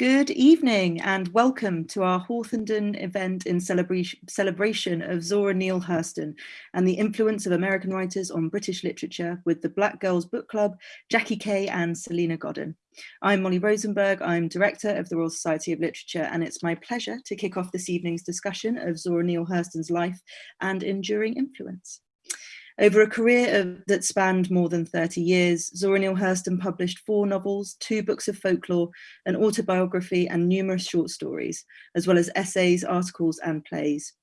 Good evening and welcome to our Hawthornden event in celebration, celebration of Zora Neale Hurston and the influence of American writers on British literature with the Black Girls Book Club, Jackie Kay and Salena Godden. I'm Molly Rosenberg, I'm Director of the Royal Society of Literature and it's my pleasure to kick off this evening's discussion of Zora Neale Hurston's life and enduring influence. Over a career of, that spanned more than 30 years, Zora Neale Hurston published four novels, two books of folklore, an autobiography and numerous short stories, as well as essays, articles and plays.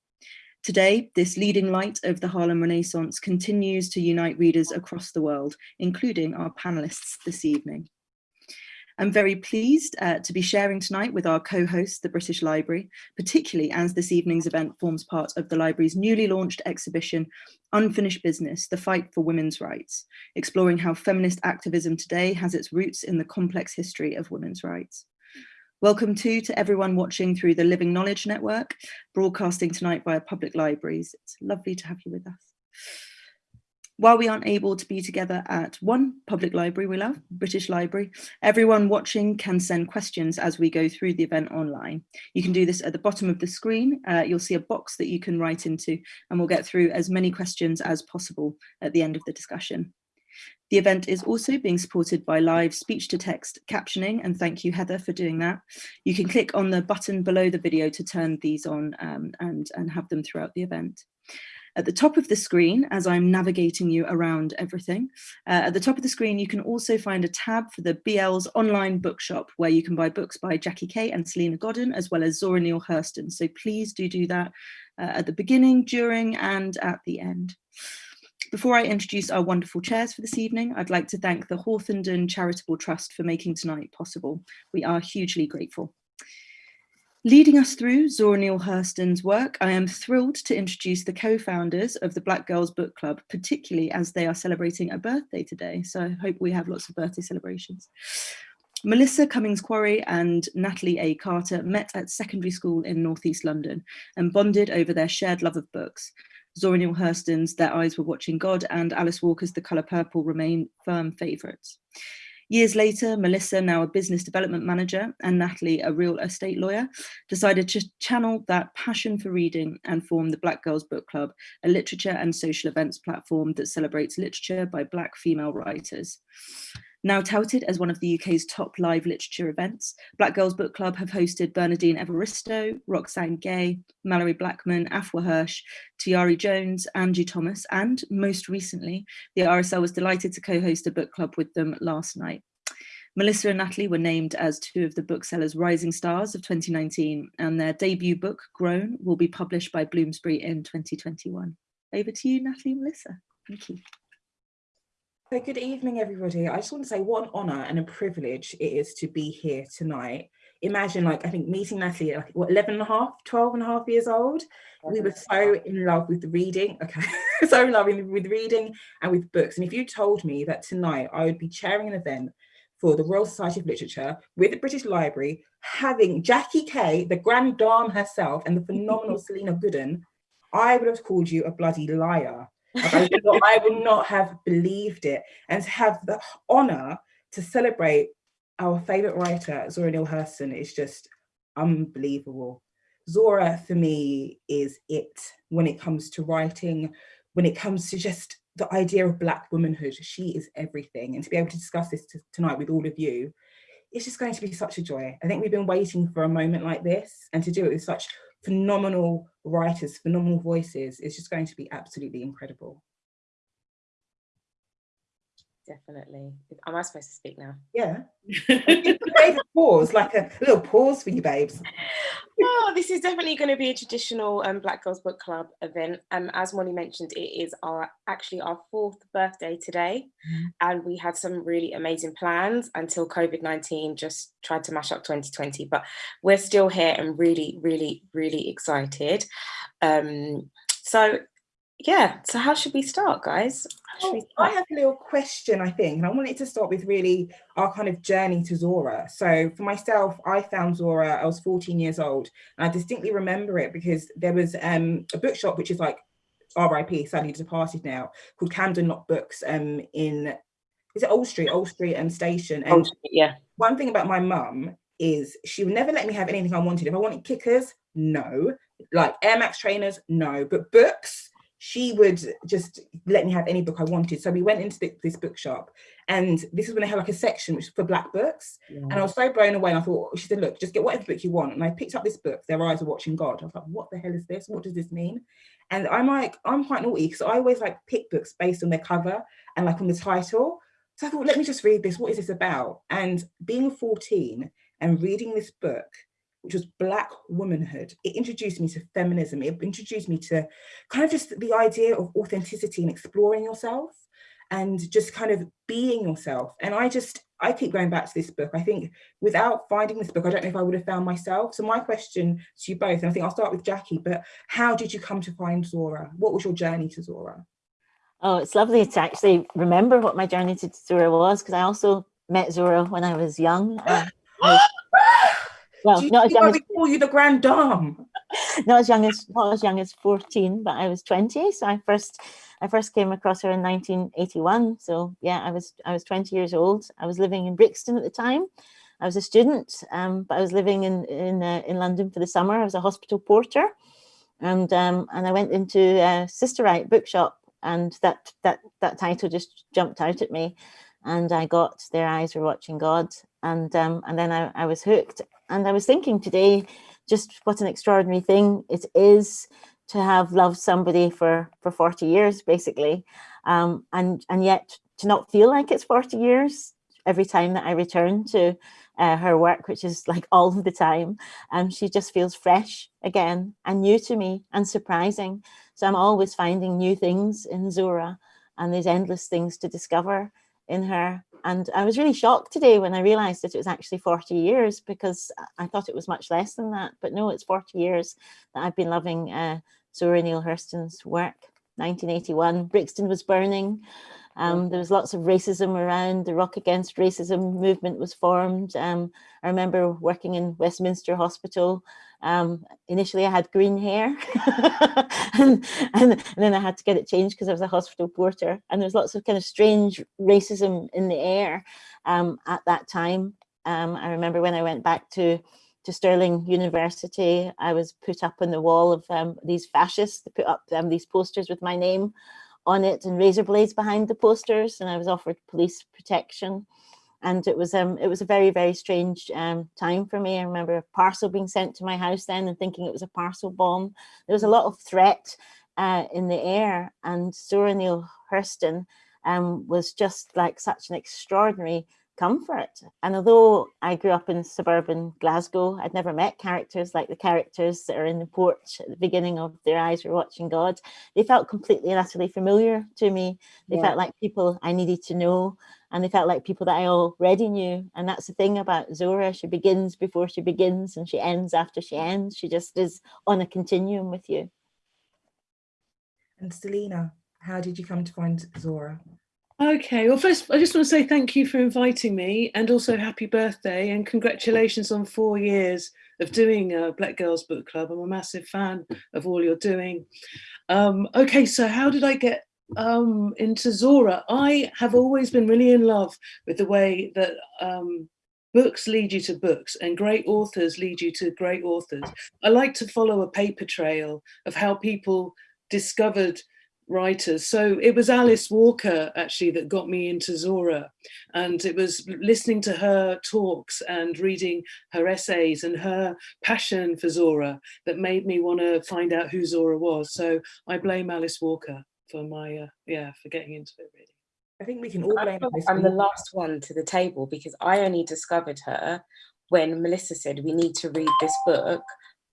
Today, this leading light of the Harlem Renaissance continues to unite readers across the world, including our panelists this evening. I'm very pleased uh, to be sharing tonight with our co-host, the British Library, particularly as this evening's event forms part of the library's newly launched exhibition, Unfinished Business, The Fight for Women's Rights, exploring how feminist activism today has its roots in the complex history of women's rights. Welcome too to everyone watching through the Living Knowledge Network, broadcasting tonight via public libraries. It's lovely to have you with us. While we aren't able to be together at one public library we love, British Library, everyone watching can send questions as we go through the event online. You can do this at the bottom of the screen. Uh, you'll see a box that you can write into and we'll get through as many questions as possible at the end of the discussion. The event is also being supported by live speech to text captioning and thank you Heather for doing that. You can click on the button below the video to turn these on um, and, and have them throughout the event. At the top of the screen, as I'm navigating you around everything, uh, at the top of the screen, you can also find a tab for the BL's online bookshop where you can buy books by Jackie Kay and Salena Godden, as well as Zora Neale Hurston. So please do do that uh, at the beginning, during, and at the end. Before I introduce our wonderful chairs for this evening, I'd like to thank the Hawthornden Charitable Trust for making tonight possible. We are hugely grateful. Leading us through Zora Neale Hurston's work, I am thrilled to introduce the co-founders of the Black Girls Book Club, particularly as they are celebrating a birthday today. So I hope we have lots of birthday celebrations. Melissa Cummings Quarry and Natalie A. Carter met at secondary school in Northeast London and bonded over their shared love of books. Zora Neale Hurston's Their Eyes Were Watching God and Alice Walker's The Colour Purple remain firm favourites. Years later, Melissa, now a business development manager, and Natalie, a real estate lawyer, decided to channel that passion for reading and form the Black Girls Book Club, a literature and social events platform that celebrates literature by Black female writers. Now touted as one of the UK's top live literature events, Black Girls Book Club have hosted Bernardine Evaristo, Roxane Gay, Malorie Blackman, Afua Hirsch, Tayari Jones, Angie Thomas, and most recently, the RSL was delighted to co-host a book club with them last night. Melissa and Natalie were named as two of the booksellers' rising stars of 2019, and their debut book, Grown, will be published by Bloomsbury in 2021. Over to you, Natalie and Melissa. Thank you. So good evening, everybody. I just want to say what an honour and a privilege it is to be here tonight. Imagine like, I think meeting Natalie at like, what, 11 and a half, 12 and a half years old. We were so in love with the reading, okay, so in love with reading and with books. And if you told me that tonight I would be chairing an event for the Royal Society of Literature with the British Library, having Jackie Kay, the grand dame herself, and the phenomenal Salena Godden, I would have called you a bloody liar. I, would not, have believed it. And to have the honor to celebrate our favorite writer, Zora Neale Hurston, is just unbelievable. Zora, for me, is it when it comes to writing, when it comes to just the idea of Black womanhood. She is everything. And to be able to discuss this tonight with all of you, it's just going to be such a joy. I think we've been waiting for a moment like this and to do it with such phenomenal writers, phenomenal voices. It's just going to be absolutely incredible. Definitely. Am I supposed to speak now? Yeah. pause, like a little pause for you babes. oh, this is definitely going to be a traditional um, Black Girls Book Club event. Um, as Molly mentioned, it is our actually our fourth birthday today. Mm. And we had some really amazing plans until COVID-19 just tried to mash up 2020. But we're still here and really, really, really excited. Um, so yeah, so how should we start, guys? Oh? I have a little question, I think, and I wanted to start with really our kind of journey to Zora. So for myself, I found Zora, I was 14 years old, and I distinctly remember it because there was um, a bookshop, which is like RIP, sadly departed now, called Camden Lock Books um, in, is it Old Street, Old Street and Station? And Old Street, yeah. One thing about my mum is she would never let me have anything I wanted. If I wanted kickers, no. Like Air Max trainers, no. But books, she would just let me have any book I wanted. So we went into the, this bookshop and this is when they had like a section which was for black books. Yeah. And I was so blown away. And I thought, she said, look, just get whatever book you want. And I picked up this book, Their Eyes Are Watching God. I was like, what the hell is this? What does this mean? And I'm like, I'm quite naughty because I always like pick books based on their cover and like on the title. So I thought, let me just read this. What is this about? And being 14 and reading this book, which was Black womanhood, it introduced me to feminism. It introduced me to kind of just the idea of authenticity and exploring yourself and just kind of being yourself. And I just, I keep going back to this book. I think without finding this book, I don't know if I would have found myself. So my question to you both, and I think I'll start with Jackie, but how did you come to find Zora? What was your journey to Zora? Oh, it's lovely to actually remember what my journey to Zora was, because I also met Zora when I was young. Uh, well, not as young as call you the grand dame. not as young as not as young as 14, but I was 20. So I first I first came across her in 1981. So yeah, I was I was 20 years old. I was living in Brixton at the time. I was a student, um, but I was living in in uh, in London for the summer. I was a hospital porter, and um, and I went into a Sisterwrite bookshop, and that that that title just jumped out at me, and I got Their Eyes Were Watching God, and um, and then I, I was hooked. And I was thinking today, just what an extraordinary thing it is to have loved somebody for for 40 years basically. Um, and and yet to not feel like it's 40 years every time that I return to uh, her work which is like all of the time. And um, she just feels fresh again and new to me and surprising. So I'm always finding new things in Zora and there's endless things to discover in her and I was really shocked today when I realized that it was actually 40 years because I thought it was much less than that but no it's 40 years that I've been loving uh, Zora Neale Hurston's work. 1981, Brixton was burning. Um, there was lots of racism around. The Rock Against Racism movement was formed. Um, I remember working in Westminster Hospital. Um, initially, I had green hair, and, and, and, then I had to get it changed because I was a hospital porter. And there was lots of kind of strange racism in the air um, at that time. Um, I remember when I went back to to Stirling University, I was put up on the wall of um, these fascists. They put up these posters with my name on it and razor blades behind the posters, and I was offered police protection. And it was um, it was a very very strange um, time for me. I remember a parcel being sent to my house then, and thinking it was a parcel bomb. There was a lot of threat uh, in the air, and Zora Neale Hurston um, was just like such an extraordinary comfort. And although I grew up in suburban Glasgow, I'd never met characters like the characters that are in the porch at the beginning of Their Eyes Were Watching God. They felt completely and utterly familiar to me. They yeah. felt like people I needed to know and they felt like people that I already knew. And that's the thing about Zora. She begins before she begins and she ends after she ends. She just is on a continuum with you. And Salena, how did you come to find Zora? Okay, well, first, I just want to say thank you for inviting me and also happy birthday and congratulations on four years of doing a Black Girls Book Club. I'm a massive fan of all you're doing. Um, okay, so how did I get um, into Zora? I have always been really in love with the way that um, books lead you to books and great authors lead you to great authors. I like to follow a paper trail of how people discovered writers. So it was Alice Walker actually that got me into Zora and it was listening to her talks and reading her essays and her passion for Zora that made me want to find out who Zora was. So I blame Alice Walker for my, uh, yeah, for getting into it really. I think we can all blame I'm the last one to the table because I only discovered her when Melissa said we need to read this book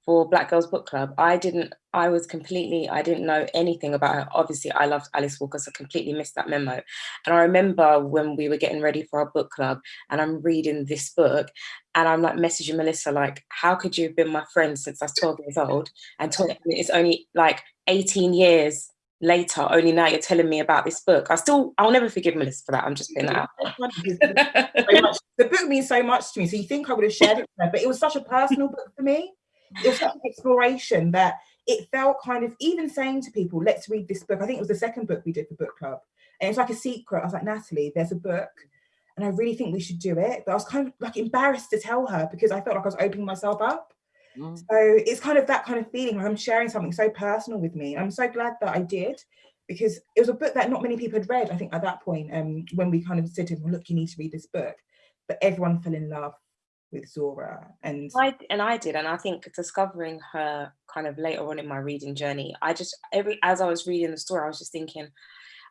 for Black Girls Book Club. I didn't, I was completely, I didn't know anything about her. Obviously, I loved Alice Walker, so completely missed that memo. And I remember when we were getting ready for our book club and I'm reading this book and I'm like messaging Melissa, like, how could you have been my friend since I was 12 years old? And it's only like 18 years later, only now you're telling me about this book. I still, I'll never forgive Melissa for that. I'm just putting that out. the book means so much to me. So you think I would have shared it with her, but it was such a personal book for me it was such an exploration that it felt kind of even saying to people, let's read this book. I think it was the second book we did for book club. And it's like a secret. I was like, Natalie, there's a book and I really think we should do it. But I was kind of like embarrassed to tell her because I felt like I was opening myself up. Mm. So it's kind of that kind of feeling like I'm sharing something so personal with me. I'm so glad that I did because it was a book that not many people had read, I think, at that point, um, when we kind of said to them, look, you need to read this book. But everyone fell in love with Zora. And I, and I did. And I think discovering her kind of later on in my reading journey, I just, every as I was reading the story, I was just thinking,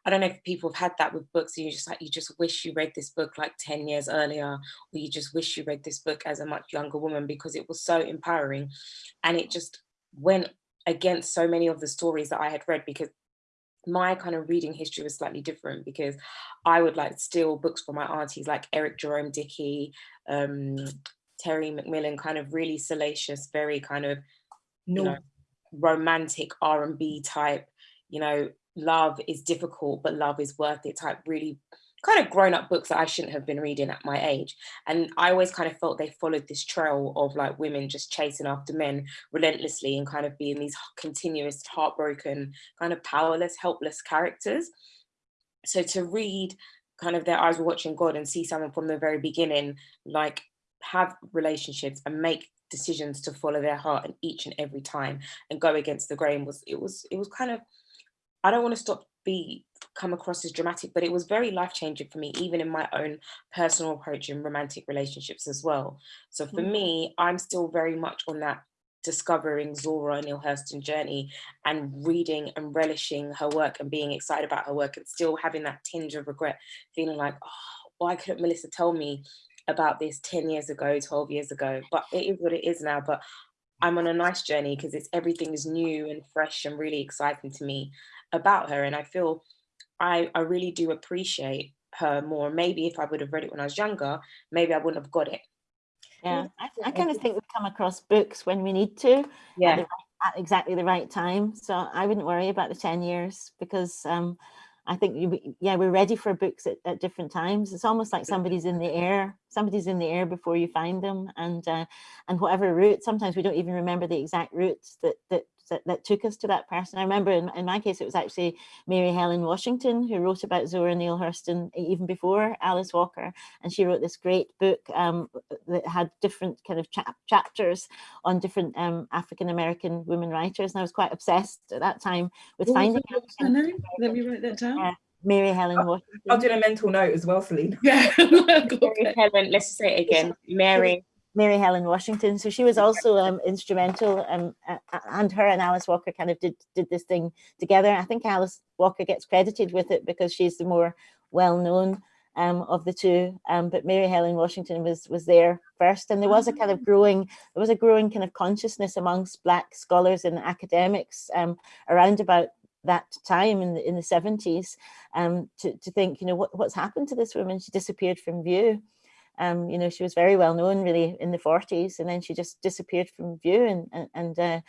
I don't know if people have had that with books and you just like, you just wish you read this book like 10 years earlier, or you just wish you read this book as a much younger woman because it was so empowering. And it just went against so many of the stories that I had read because my kind of reading history was slightly different because I would like steal books from my aunties like Eric Jerome Dickey, um, Terry McMillan, kind of really salacious, very kind of you know, romantic R&B type, you know, love is difficult, but love is worth it type really kind of grown up books that I shouldn't have been reading at my age. And I always kind of felt they followed this trail of like women just chasing after men relentlessly and kind of being these continuous heartbroken, kind of powerless, helpless characters. So to read kind of their eyes were watching God and see someone from the very beginning, like have relationships and make decisions to follow their heart and each and every time and go against the grain was it was it was kind of I don't want to stop be come across as dramatic, but it was very life changing for me, even in my own personal approach in romantic relationships as well. So for mm me, I'm still very much on that discovering Zora Neale Hurston journey and reading and relishing her work and being excited about her work and still having that tinge of regret, feeling like, oh, why couldn't Melissa tell me about this 10 years ago, 12 years ago? But it is what it is now. But I'm on a nice journey because it's everything is new and fresh and really exciting to me about her. And I feel I, I really do appreciate her more. Maybe if I would have read it when I was younger, maybe I wouldn't have got it. Yeah, I, I kind of think we come across books when we need to. Yeah. At, at exactly the right time. So I wouldn't worry about the 10 years because um, I think, you, yeah, we're ready for books at, at, different times. It's almost like somebody's in the air, somebody's in the air before you find them. And uh, and whatever route, sometimes we don't even remember the exact routes that, that that, that took us to that person. I remember in, in my case, it was actually Mary Helen Washington who wrote about Zora Neale Hurston even before Alice Walker. And she wrote this great book um, that had different kind of chap chapters on different um, African-American women writers. And I was quite obsessed at that time with what finding her? Let me write that down. Uh, Mary Helen Washington. I'll do a mental note as well, Celine. Yeah. Mary Helen, let's say it again. Mary Mary Helen Washington. So she was also um, instrumental um, and her and Alice Walker kind of did, did this thing together. I think Alice Walker gets credited with it because she's the more well-known um, of the two. Um, but Mary Helen Washington was was there first, and there was a kind of growing there was a growing kind of consciousness amongst Black scholars and academics um, around about that time in the in the 70s um, to, to think, you know, what, what's happened to this woman? She disappeared from view. Um, you know, she was very well known really in the 40s and then she just disappeared from view and, and, and uh,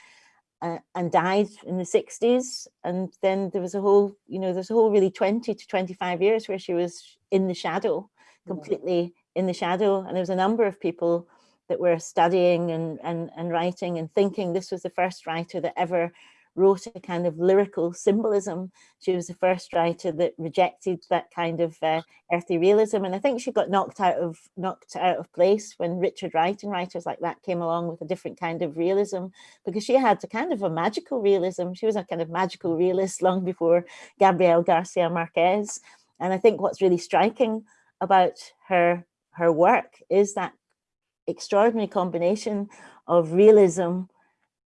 uh, and died in the 60s. And then there was a whole, you know, there's a whole really 20 to 25 years where she was in the shadow, completely in the shadow. And there was a number of people that were studying and, and, and writing and thinking this was the first writer that ever wrote a kind of lyrical symbolism. She was the first writer that rejected that kind of uh, earthy realism. And I think she got knocked out of knocked out of place when Richard Wright and writers like that came along with a different kind of realism, because she had a kind of a magical realism. She was a kind of magical realist long before Gabriel Garcia Marquez. And I think what's really striking about her her work is that extraordinary combination of realism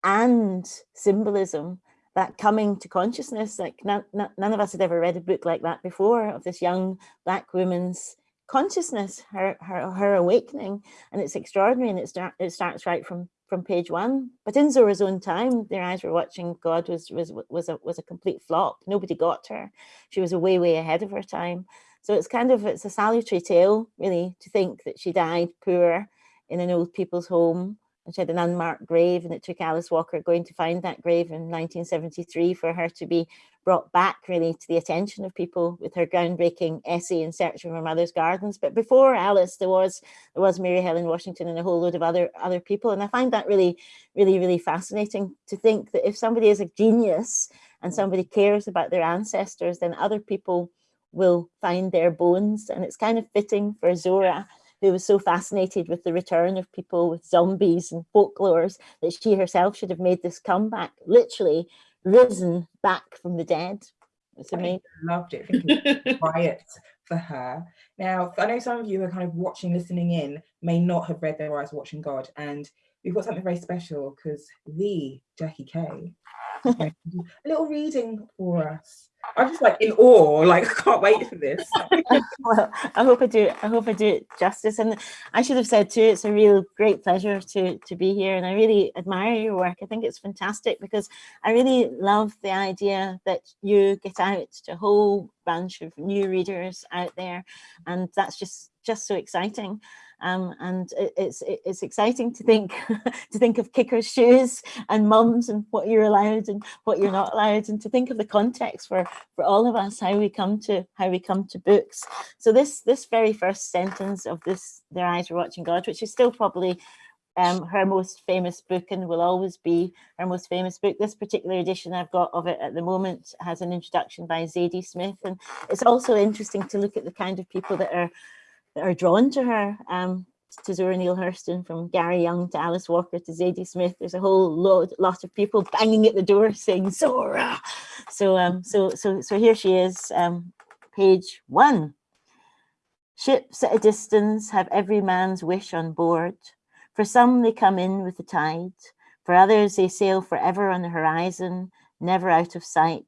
and symbolism that coming to consciousness like none, none of us had ever read a book like that before of this young black woman's consciousness her her, her awakening. And it's extraordinary and it, start, it starts right from from page one. But in zora's own time their eyes were watching god was was was a was a complete flop. Nobody got her. She was way way ahead of her time. So it's kind of it's a salutary tale really to think that she died poor in an old people's home she had an unmarked grave and it took Alice Walker going to find that grave in 1973 for her to be brought back really to the attention of people with her groundbreaking essay in search of her mother's gardens. But before Alice, there was there was Mary Helen Washington and a whole load of other other people. And I find that really, really, really fascinating to think that if somebody is a genius and somebody cares about their ancestors, then other people will find their bones. And it's kind of fitting for Zora, who was so fascinated with the return of people with zombies and folklores that she herself should have made this comeback, literally risen back from the dead. It's amazing. I loved it. I quiet for her. Now, I know some of you are kind of watching, listening in, may not have read Their Eyes Watching God, and we've got something very special because the Jackie Kay a little reading for us. I'm just like in awe, like I can't wait for this. well, I hope I do. I hope I do it justice. And I should have said too, it's a real great pleasure to to be here, and I really admire your work. I think it's fantastic because I really love the idea that you get out to a whole bunch of new readers out there, and that's just just so exciting. Um, and it, it's it's exciting to think to think of kickers' shoes and mums and what you're allowed and what you're not allowed, and to think of the context for for all of us how we come to how we come to books. So this this very first sentence of this "Their eyes were watching God," which is still probably um, her most famous book and will always be her most famous book. This particular edition I've got of it at the moment has an introduction by Zadie Smith. And it's also interesting to look at the kind of people that are are drawn to her. Um, to Zora Neale Hurston, from Gary Younge to Alice Walker to Zadie Smith. There's a whole lot, lot of people banging at the door saying Zora. So, um, so, so, so here she is, um, page one. Ships at a distance have every man's wish on board. For some, they come in with the tide. For others, they sail forever on the horizon, never out of sight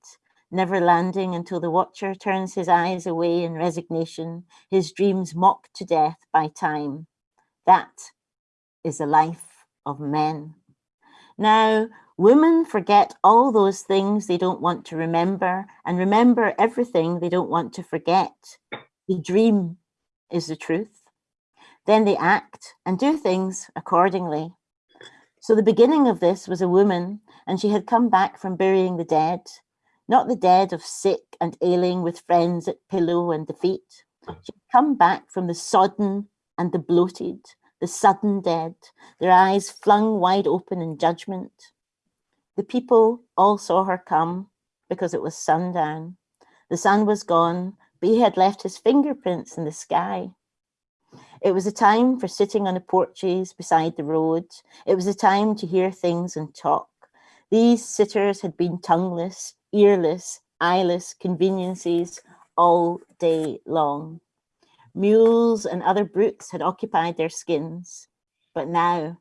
never landing until the watcher turns his eyes away in resignation, his dreams mocked to death by time. That is the life of men. Now, women forget all those things they don't want to remember and remember everything they don't want to forget. The dream is the truth. Then they act and do things accordingly. So the beginning of this was a woman and she had come back from burying the dead not the dead of sick and ailing with friends at pillow and defeat. Mm. She'd come back from the sodden and the bloated, the sudden dead, their eyes flung wide open in judgment. The people all saw her come because it was sundown. The sun was gone, but he had left his fingerprints in the sky. It was a time for sitting on the porches beside the road. It was a time to hear things and talk. These sitters had been tongueless, earless, eyeless conveniences all day long. Mules and other brutes had occupied their skins, but now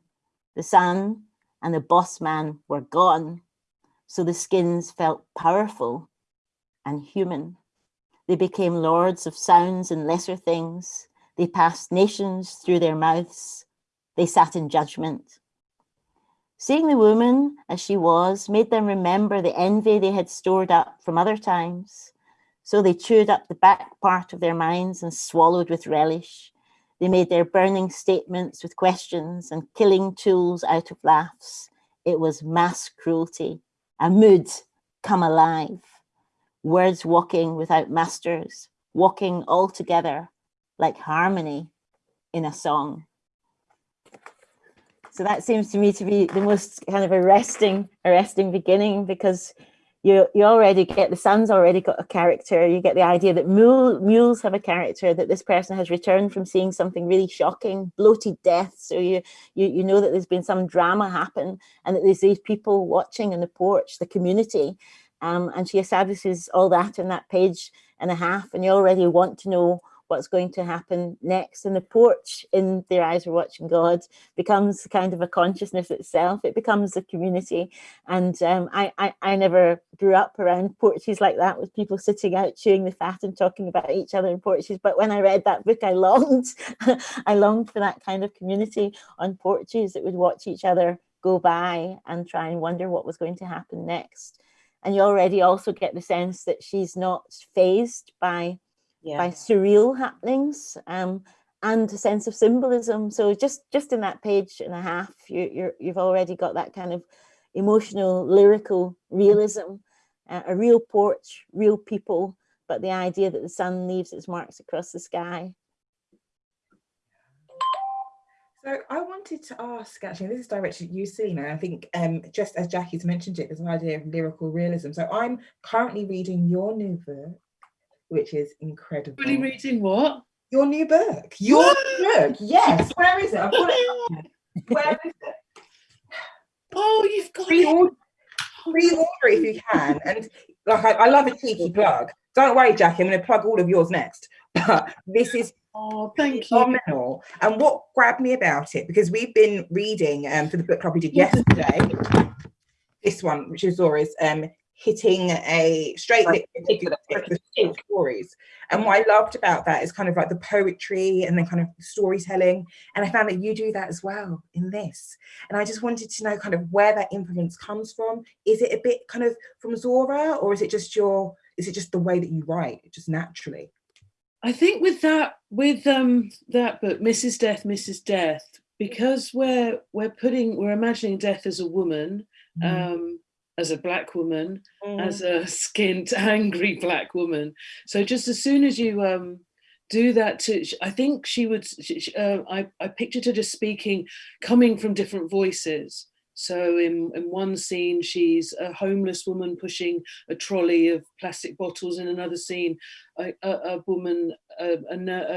the sun and the boss man were gone, so the skins felt powerful and human. They became lords of sounds and lesser things. They passed nations through their mouths. They sat in judgment. Seeing the woman as she was made them remember the envy they had stored up from other times. So they chewed up the back part of their minds and swallowed with relish. They made their burning statements with questions and killing tools out of laughs. It was mass cruelty, a mood come alive. Words walking without masters, walking all together like harmony in a song. So that seems to me to be the most kind of arresting, arresting beginning because you you already get the sun's already got a character. You get the idea that mule, mules have a character. That this person has returned from seeing something really shocking, bloated death. So you you you know that there's been some drama happen, and that there's these people watching in the porch, the community, um, and she establishes all that in that page and a half. And you already want to know what's going to happen next. And the porch in Their Eyes Were Watching God becomes kind of a consciousness itself. It becomes a community. And um, I, I, I never grew up around porches like that with people sitting out chewing the fat and talking about each other in porches. But when I read that book, I longed, I longed for that kind of community on porches that would watch each other go by and try and wonder what was going to happen next. And you already also get the sense that she's not phased by yeah. by surreal happenings um, and a sense of symbolism. So just just in that page and a half, you, you're, you've already got that kind of emotional, lyrical realism, uh, a real porch, real people, but the idea that the sun leaves its marks across the sky. So I wanted to ask, actually, this is directed at you, Salena. I think um, just as Jackie's mentioned it, there's an idea of lyrical realism. So I'm currently reading your new book, which is incredible. Really reading what? Your new book. Your book. Yes. Where is it? I've got it. Where is it? Oh, you've got it. Pre-order, pre-order if you can. And like I, I love a cheeky plug. Don't worry, Jackie, I'm going to plug all of yours next. But this is Oh, thank you. phenomenal. And what grabbed me about it, because we've been reading um, for the book club we did yesterday, this one, which is Zora's, um, hitting a straight Right, liquid stories. And what I loved about that is kind of like the poetry and then kind of storytelling. And I found that you do that as well in this. And I just wanted to know kind of where that influence comes from. Is it a bit kind of from Zora or is it just your, is it just the way that you write, just naturally? I think with that with um that book, Mrs. Death, Misses Death, because we're we're putting we're imagining death as a woman, um, as a black woman, Mm. as a skint, angry black woman. So just as soon as you um do that to i think she would sh- sh- uh, I, I pictured her just speaking coming from different voices so in, in one scene she's a homeless woman pushing a trolley of plastic bottles. In another scene a, a, a woman a,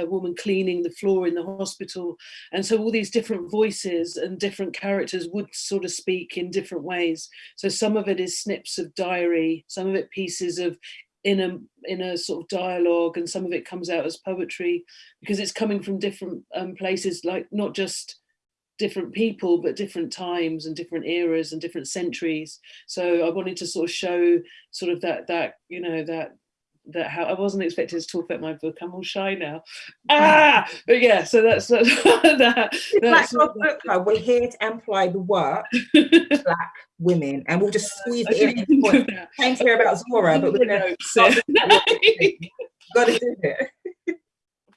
a, woman cleaning the floor in the hospital. And so all these different voices and different characters would sort of speak in different ways. So some of it is snips of diary some of it pieces of in a in a sort of dialogue and some of it comes out as poetry because it's coming from different um, places like not just different people but different times and different eras and different centuries so i wanted to sort of show sort of that that you know that that how I wasn't expected to talk about my book. I'm all shy now. Ah, but yeah. So that's that. Black that's Girls Book Club, we're here to amplify the work of black women, and we'll just squeeze it in. didn't at this think point. of that. Came to hear about Zora, but we're gonna got to do it.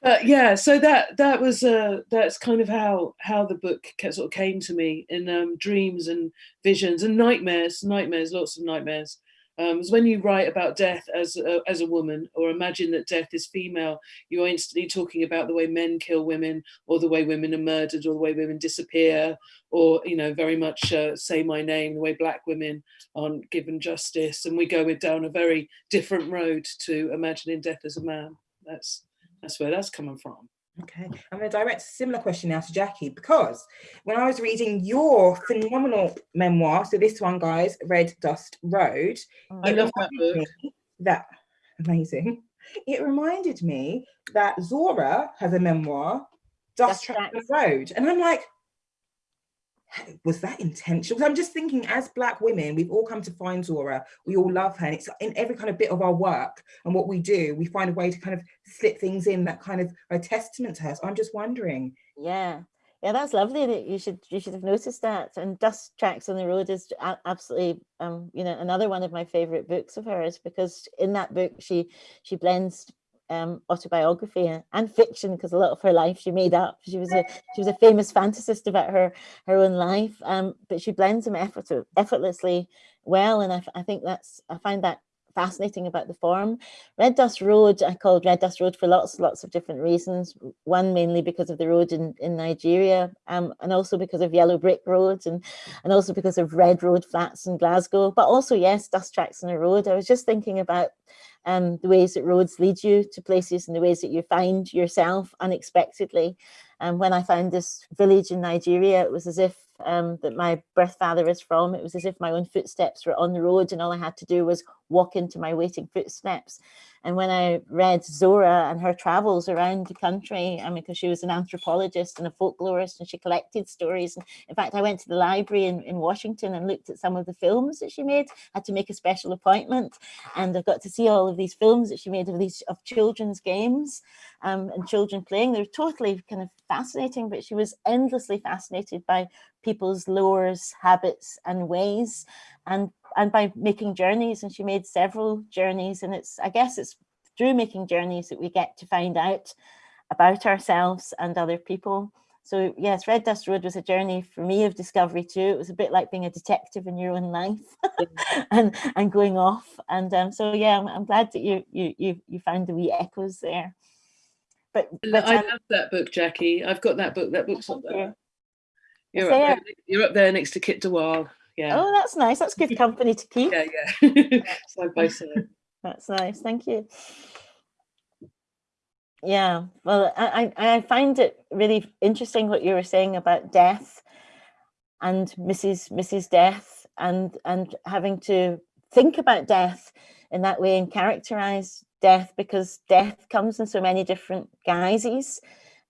But yeah so that that was uh that's kind of how how the book sort of came to me in um dreams and visions and nightmares nightmares lots of nightmares. Um is when you write about death as a, as a woman or imagine that death is female you're instantly talking about the way men kill women or the way women are murdered or the way women disappear or you know very much uh, say my name the way black women aren't given justice. And we go down a very different road to imagining death as a man. That's that's where that's coming from. Okay, I'm going to direct a similar question now to Jackie because when I was reading your phenomenal memoir, so this one, guys, Red Dust Road, oh. I love that book. That amazing. It reminded me that Zora has a memoir, Dust Dust Tracks Tracks. Road, and I'm like, was that intentional? I'm just thinking, as Black women, we've all come to find Zora. We all love her, and it's in every kind of bit of our work and what we do. We find a way to kind of slip things in that kind of a testament to her. So I'm just wondering. Yeah. Yeah, that's lovely that you should you should have noticed that. And Dust Tracks on the Road is absolutely um, you know, another one of my favorite books of hers because in that book she she blends um autobiography and, fiction because a lot of her life she made up. She was a she was a famous fantasist about her her own life. Um, but she blends them effort, effortlessly well. And I think that's I find that fascinating about the form. Red Dust Road, I called Red Dust Road for lots, lots of different reasons. One mainly because of the road in, in Nigeria, um, and also because of yellow brick roads, and and also because of red road flats in Glasgow. But also, yes, dust tracks on a road. I was just thinking about um, the ways that roads lead you to places and the ways that you find yourself unexpectedly. And when I found this village in Nigeria, it was as if um, that my birth father is from. It was as if my own footsteps were on the road, and all I had to do was walk into my waiting footsteps. And when I read Zora and her travels around the country, I mean, because she was an anthropologist and a folklorist and she collected stories. And in fact, I went to the library in, in Washington and looked at some of the films that she made, had to make a special appointment. And I got to see all of these films that she made of these of children's games um, and children playing. They were totally kind of fascinating, but she was endlessly fascinated by people's lures, habits, and ways. And and by making journeys and she made several journeys and it's i guess it's through making journeys that we get to find out about ourselves and other people so yes red dust road was a journey for me of discovery too it was a bit like being a detective in your own life and and going off and um, so yeah I'm, I'm glad that you you you you found the wee echoes there but, but I um, love that book, Jackie. I've got that book. That book's up there. You're up there? there, you're up there next to Kit de Waal. Yeah. oh that's nice that's good company to keep Yeah, yeah. side by side. That's nice, thank you. Yeah, well, I, I I find it really interesting what you were saying about death and Mrs. Mrs. Death and and having to think about death in that way and characterize death because death comes in so many different guises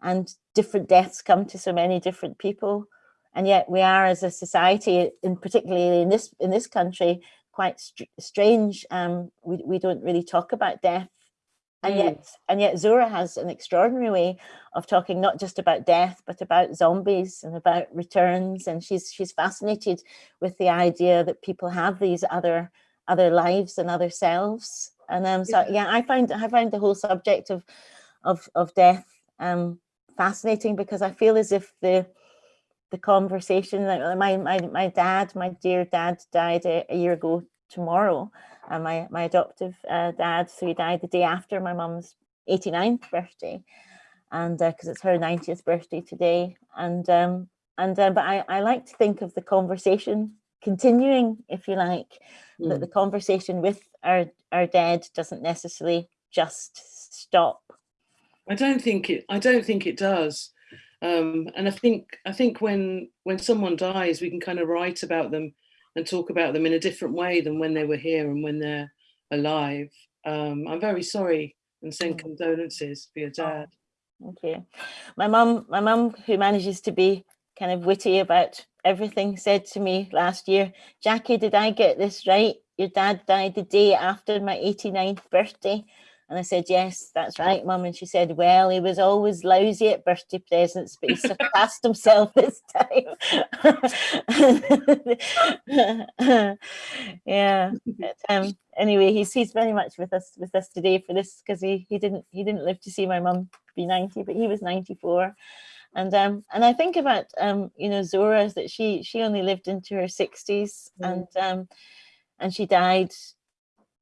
and different deaths come to so many different people and yet we are as a society in particularly in this in this country quite str strange um we, we don't really talk about death. And Mm. yet and yet Zora has an extraordinary way of talking not just about death but about zombies and about returns. And she's she's fascinated with the idea that people have these other other lives and other selves. And um so yeah. I find I find the whole subject of of of death um fascinating because I feel as if the the conversation like uh, my my my dad my dear dad died a, a year ago tomorrow and my my adoptive uh, dad so he died the day after my mum's 89th birthday and because it's her 90th birthday today and um and uh, but I, I like to think of the conversation continuing if you like that the conversation with our our dead doesn't necessarily just stop I don't think it. I don't think it does. Um, and I think I think when when someone dies, we can kind of write about them and talk about them in a different way than when they were here and when they're alive. Um, I'm very sorry and send Mm. condolences for your dad. Okay. My mum, my mum, who manages to be kind of witty about everything, said to me last year, Jackie, did I get this right? Your dad died the day after my 89th birthday. And I said, yes, that's right, mum. And she said, well, he was always lousy at birthday presents, but he surpassed himself this time. yeah. But, um, anyway, he's he's very much with us with us today for this because he he didn't he didn't live to see my mum be 90, but he was 94. And um and I think about um you know Zora that she she only lived into her 60s Mm. and um and she died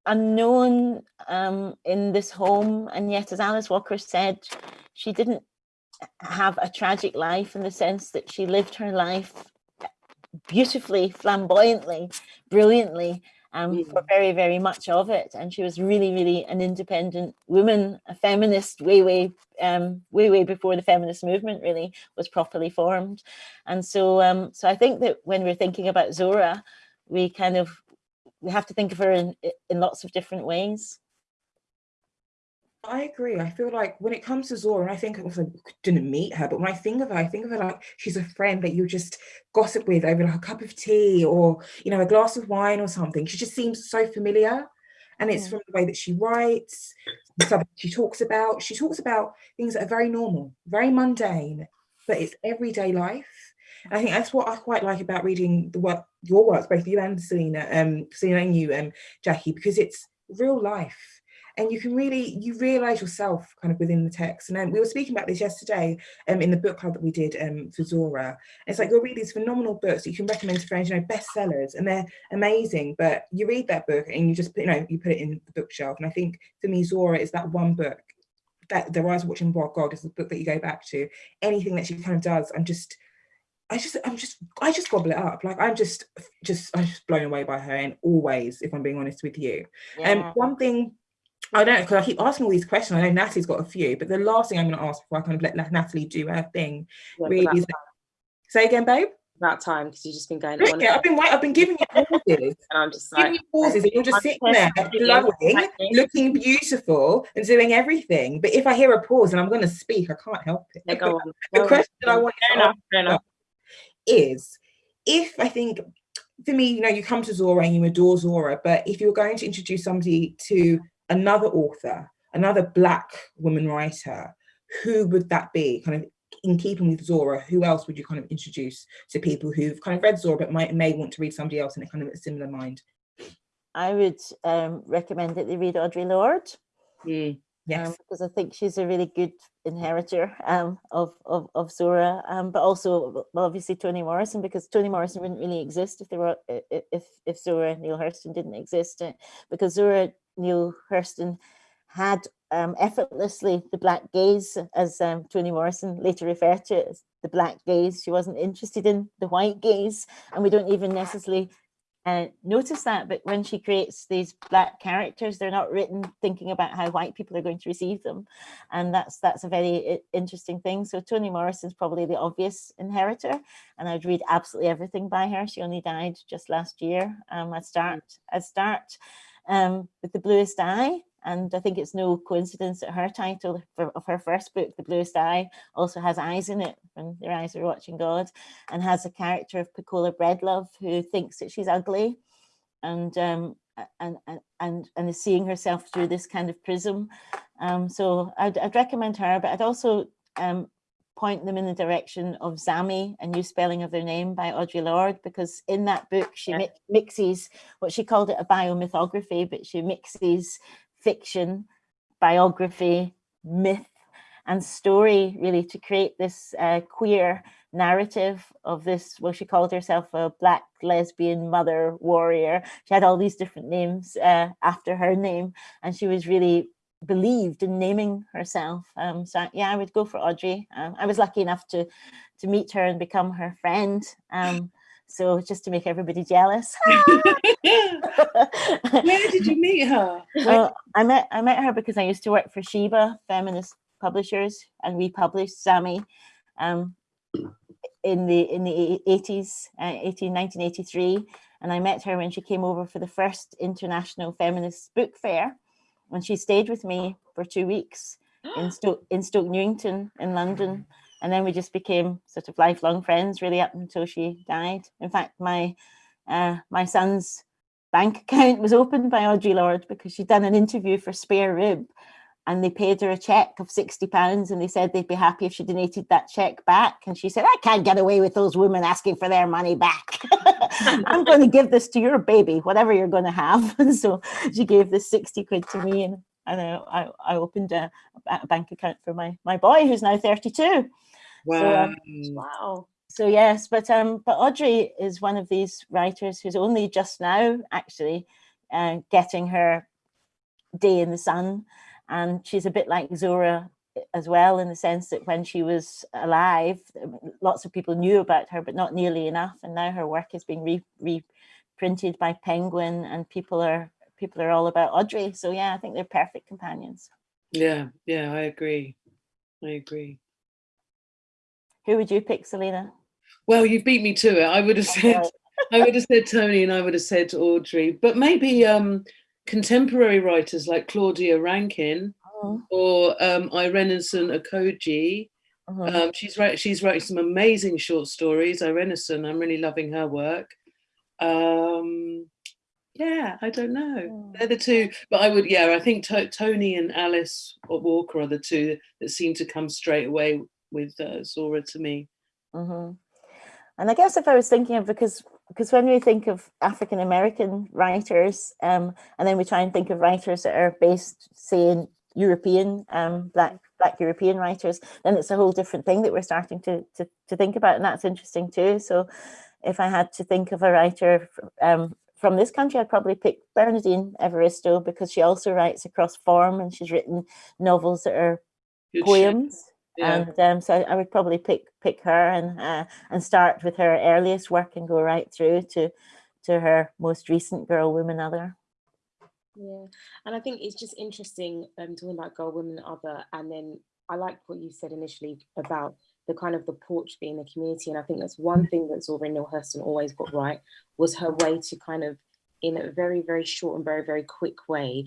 unknown um in this home and yet as Alice Walker said she didn't have a tragic life in the sense that she lived her life beautifully flamboyantly brilliantly um, for very, very much of it. And she was really, really an independent woman, a feminist way, way, um, way, way before the feminist movement really was properly formed. And so, um, so I think that when we're thinking about Zora, we kind of, we have to think of her in, in lots of different ways. I agree. I feel like when it comes to Zora, and I think I also didn't meet her, but when I think of her, I think of her like she's a friend that you just gossip with over like a cup of tea or you know a glass of wine or something. She just seems so familiar, and it's Mm. from the way that she writes, the stuff she talks about. She talks about things that are very normal, very mundane, but it's everyday life. And I think that's what I quite like about reading the work, your works, both you and Salena, um, Salena and you, um, Jackie, because it's real life. And you can really you realize yourself kind of within the text. And then we were speaking about this yesterday um in the book club that we did um for Zora. It's like you'll read these phenomenal books that you can recommend to friends you know bestsellers and they're amazing. But you read that book and you just put- you know you put it in the bookshelf. And I think for me Zora is that one book that the rise watching Wild God is the book that you go back to. Anything that she kind of does I'm just I just I'm just I just gobble it up like I'm just just I'm just blown away by her and always if I'm being honest with you um, one thing I don't know because I keep asking all these questions. I know Natalie's got a few, but the last thing I'm going to ask before I kind of let Natalie do her thing Yeah, really is say again, babe. That time because you've just been going on. Yeah, I've been I've been giving you pauses, And I'm just giving you pauses, and you're just I'm sitting there glowing, looking beautiful, and doing everything. But if I hear a pause and I'm going to speak, I can't help it. yeah, go on. the Go on. question I want Fair to enough. Fair enough. Is if I think for me, you know, you come to Zora and you adore Zora, but if you're going to introduce somebody to another author, another black woman writer, who would that be? Kind of in keeping with Zora, who else would you kind of introduce to people who've kind of read Zora but might may want to read somebody else in a kind of a similar mind? I would um, recommend that they read Audre Lorde. Mm. Yes. um, because I think she's a really good inheritor um, of, of of Zora, um, but also well, obviously Toni Morrison because Toni Morrison wouldn't really exist if there were if if Zora Neale Hurston didn't exist, because Zora Neale Hurston had um, effortlessly the black gaze, as um, Toni Morrison later referred to it as the black gaze. She wasn't interested in the white gaze, and we don't even necessarily uh, notice that, but when she creates these black characters, they're not written thinking about how white people are going to receive them. And that's that's a very interesting thing. So Toni Morrison's probably the obvious inheritor, and I'd read absolutely everything by her. She only died just last year. Um, I'd start, I'd start um, with The Bluest Eye, and I think it's no coincidence that her title for, of her first book, The Bluest Eye, also has eyes in it and their eyes are watching God and has a character of Pecola Breadlove, who thinks that she's ugly and um, and, and, and, and is seeing herself through this kind of prism. Um, so I'd, I'd recommend her, but I'd also um, point them in the direction of Zami, a new spelling of their name by Audre Lorde, because in that book she mi mixes what she called it a biomythography, but she mixes fiction, biography, myth, and story really to create this uh, queer narrative of this, well, she called herself a black lesbian mother warrior. She had all these different names uh, after her name, and she was really believed in naming herself. Um, so yeah, I would go for Audre Um, I was lucky enough to to meet her and become her friend. Um, so just to make everybody jealous. Where did you meet her? Well, I met I met her because I used to work for Sheba Feminist Publishers, and we published Zami um, in the in the 80s, uh, 18, 1983. And I met her when she came over for the first International Feminist Book Fair, and she stayed with me for two weeks in Stoke in Stoke Newington in London and then we just became sort of lifelong friends really up until she died. In fact, my uh, my son's bank account was opened by Audre Lorde because she'd done an interview for Spare Rib and they paid her a check of 60 pounds and they said they'd be happy if she donated that check back. And she said, I can't get away with those women asking for their money back. I'm going to give this to your baby, whatever you're going to have. And so she gave this 60 quid to me and, and I, I opened a, a bank account for my, my boy who's now 32. Wow. So, um, wow. So yes, but um, but Audre is one of these writers who's only just now actually uh, getting her day in the sun, and she's a bit like Zora as well in the sense that when she was alive, lots of people knew about her, but not nearly enough. And now her work is being re reprinted by Penguin, and people are people are all about Audre. So yeah, I think they're perfect companions. Yeah, yeah, I agree. I agree. Who would you pick, Salena? Well, you've beat me to it. I would have said, I would have said Toni, and I would have said Audre, but maybe um, contemporary writers like Claudia Rankine uh-huh. or um, Irenosen Okojie. Uh -huh. um, she's right. She's writing some amazing short stories. Irenison, I'm really loving her work. Um, yeah, I don't know. Oh. They're the two, but I would, yeah, I think Toni and Alice Walker are the two that seem to come straight away with uh, Zora to me. Mm -hmm. And I guess if I was thinking of because because when we think of African American writers, um, and then we try and think of writers that are based, say, in European, um, black black European writers, then it's a whole different thing that we're starting to to, to think about, and that's interesting too. So, if I had to think of a writer um, from this country, I'd probably pick Bernardine Evaristo because she also writes across form, and she's written novels that are Good poems. Shit yeah. and um, so I would probably pick pick her and uh, and start with her earliest work and go right through to to her most recent Girl, Woman, Other. Yeah, and I think it's just interesting um, talking about Girl, Woman, Other, and then I like what you said initially about the kind of the porch being the community, and I think that's one thing that Zora Neale Hurston always got right was her way to kind of in a very very short and very very quick way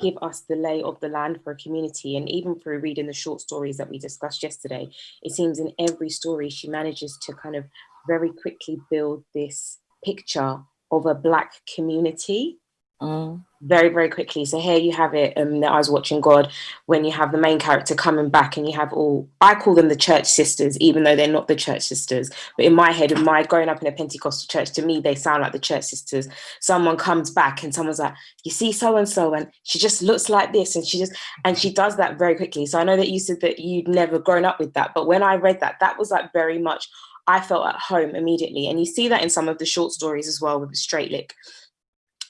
give us the lay of the land for a community. And even through reading the short stories that we discussed yesterday, it seems in every story she manages to kind of very quickly build this picture of a Black community Mm. Very, very quickly. So here you have it, um, I was watching God, when you have the main character coming back and you have all, I call them the church sisters, even though they're not the church sisters. But in my head, in my growing up in a Pentecostal church, to me, they sound like the church sisters. Someone comes back and someone's like, you see so-and-so, and she just looks like this. And she just, and she does that very quickly. So I know that you said that you'd never grown up with that. But when I read that, that was like very much, I felt at home immediately. And you see that in some of the short stories as well with the straight lick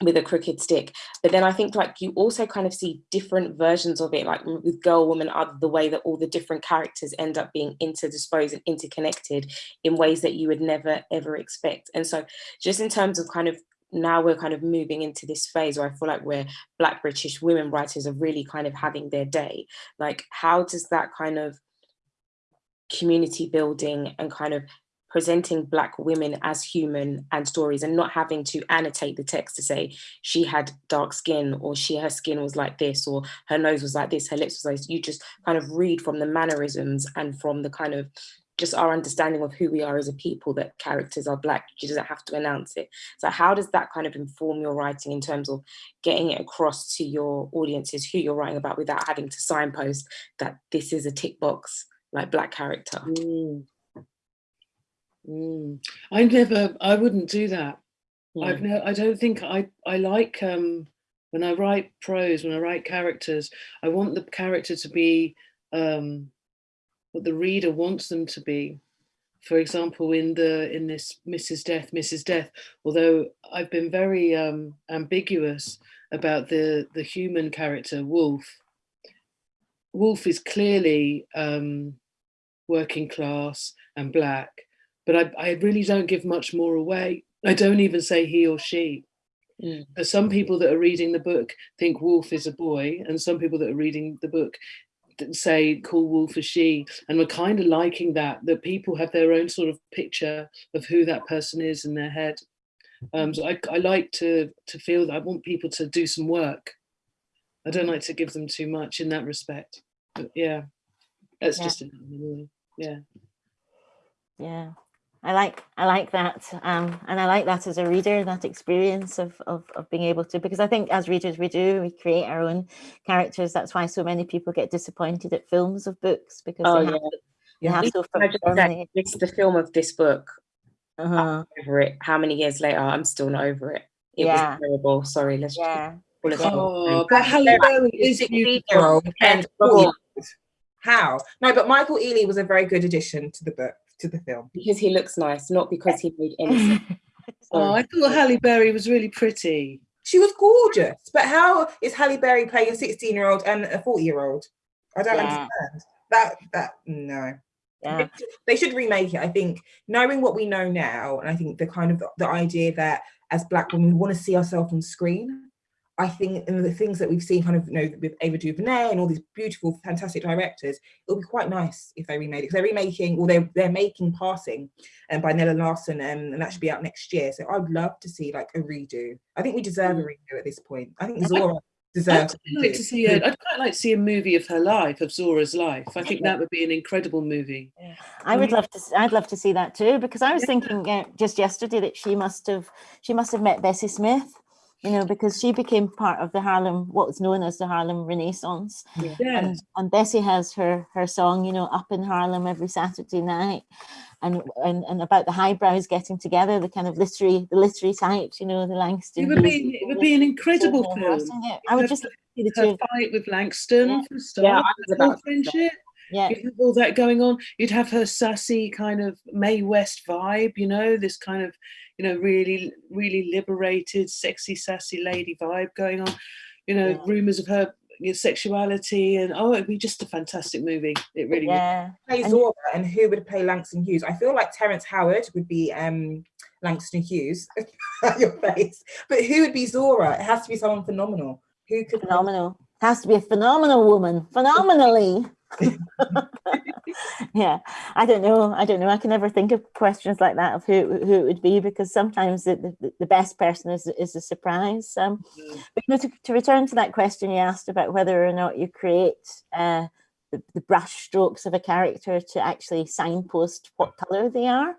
with a crooked stick but then i think like you also kind of see different versions of it like with girl woman other the way that all the different characters end up being interdisposed and interconnected in ways that you would never ever expect and so just in terms of kind of now we're kind of moving into this phase where I feel like we're Black British women writers are really kind of having their day. Like, how does that kind of community building and kind of presenting black women as human and stories and not having to annotate the text to say she had dark skin or she her skin was like this or her nose was like this her lips was like this. you just kind of read from the mannerisms and from the kind of just our understanding of who we are as a people that characters are black she doesn't have to announce it so how does that kind of inform your writing in terms of getting it across to your audiences who you're writing about without having to signpost that this is a tick box like black character Mm. Mm. I never, I wouldn't do that. I've no, I don't think I, I like, um, when I write prose, when I write characters, I want the character to be um, what the reader wants them to be. For example, in the in this Mrs. Death, Mrs. Death, although I've been very um, ambiguous about the, the human character, Wolf, Wolf is clearly um, working class and black, but I, I really don't give much more away. I don't even say he or she. Mm. Some people that are reading the book think Wolf is a boy, and some people that are reading the book say call Wolf a she. And we're kind of liking that, that people have their own sort of picture of who that person is in their head. Um, so I, I like to to feel that I want people to do some work. I don't like to give them too much in that respect. But yeah, that's Yeah. just yeah. Yeah, I like I like that, um, and I like that as a reader, that experience of, of of being able to, because I think as readers we do we create our own characters. That's why so many people get disappointed at films of books because Oh, they have, yeah. to, they Yeah. have to Can I just firmly- it's the film of this book uh-huh, over it how many years later i'm still not over it it Yeah. was terrible sorry let's just yeah. pull Oh, but Halle Berry is beautiful. year and How? No, but Michael Ealy was a very good addition to the book, to the film. because he looks nice not because he made any Oh, I thought Halle Berry was really pretty. She was gorgeous, but how is Halle Berry playing a 16 year old and a 40 year old? I don't Yeah. understand. That, that, no. yeah. They should remake it. I think knowing what we know now, and I think the kind of the idea that as Black women we want to see ourselves on screen. I think and the things that we've seen, kind of, you know, with Ava DuVernay and all these beautiful, fantastic directors, it'll be quite nice if they remade it. 'cause they're remaking, or they're they're making Passing, and by Nella Larsen, um, and that should be out next year. So I'd love to see like a redo. I think we deserve a redo at this point. I think Zora I'd deserves. quite like to see a, I'd quite like to see a movie of her life, of Zora's life. I think that would be an incredible movie. I would love to. s- I'd love to see that too because I was thinking uh, just yesterday that she must have she must have met Bessie Smith, you know, because she became part of the Harlem, what was known as the Harlem Renaissance, Yes. and and Bessie has her her song, you know, up in Harlem every Saturday night, and and and about the highbrows getting together, the kind of literary the literary types, you know, the Langston. It would be it would be an incredible Jane film. Austen, yeah. I would just like see the. Her fight with Langston Yeah. for a yeah start. i was the about to say that. friendship. Yeah, You'd have all that going on. You'd have her sassy kind of Mae West vibe, you know, this kind of, you know, really, really liberated, sexy, sassy lady vibe going on. You know, Yeah. rumors of her you know, sexuality, and oh, it'd be just a fantastic movie. It really would. yeah. play And- Zora and who would play Langston Hughes? I feel like Terrence Howard would be um Langston Hughes. Your face, but who would be Zora? It has to be someone phenomenal. Who could play- phenomenal. Has to be a phenomenal woman, phenomenally. Yeah, I don't know. I don't know. I can never think of questions like that of who who it would be because sometimes the, the, the best person is is a surprise. Um, Mm. but you know, to, to return to that question you asked about whether or not you create uh, the, the brush strokes of a character to actually signpost what color they are.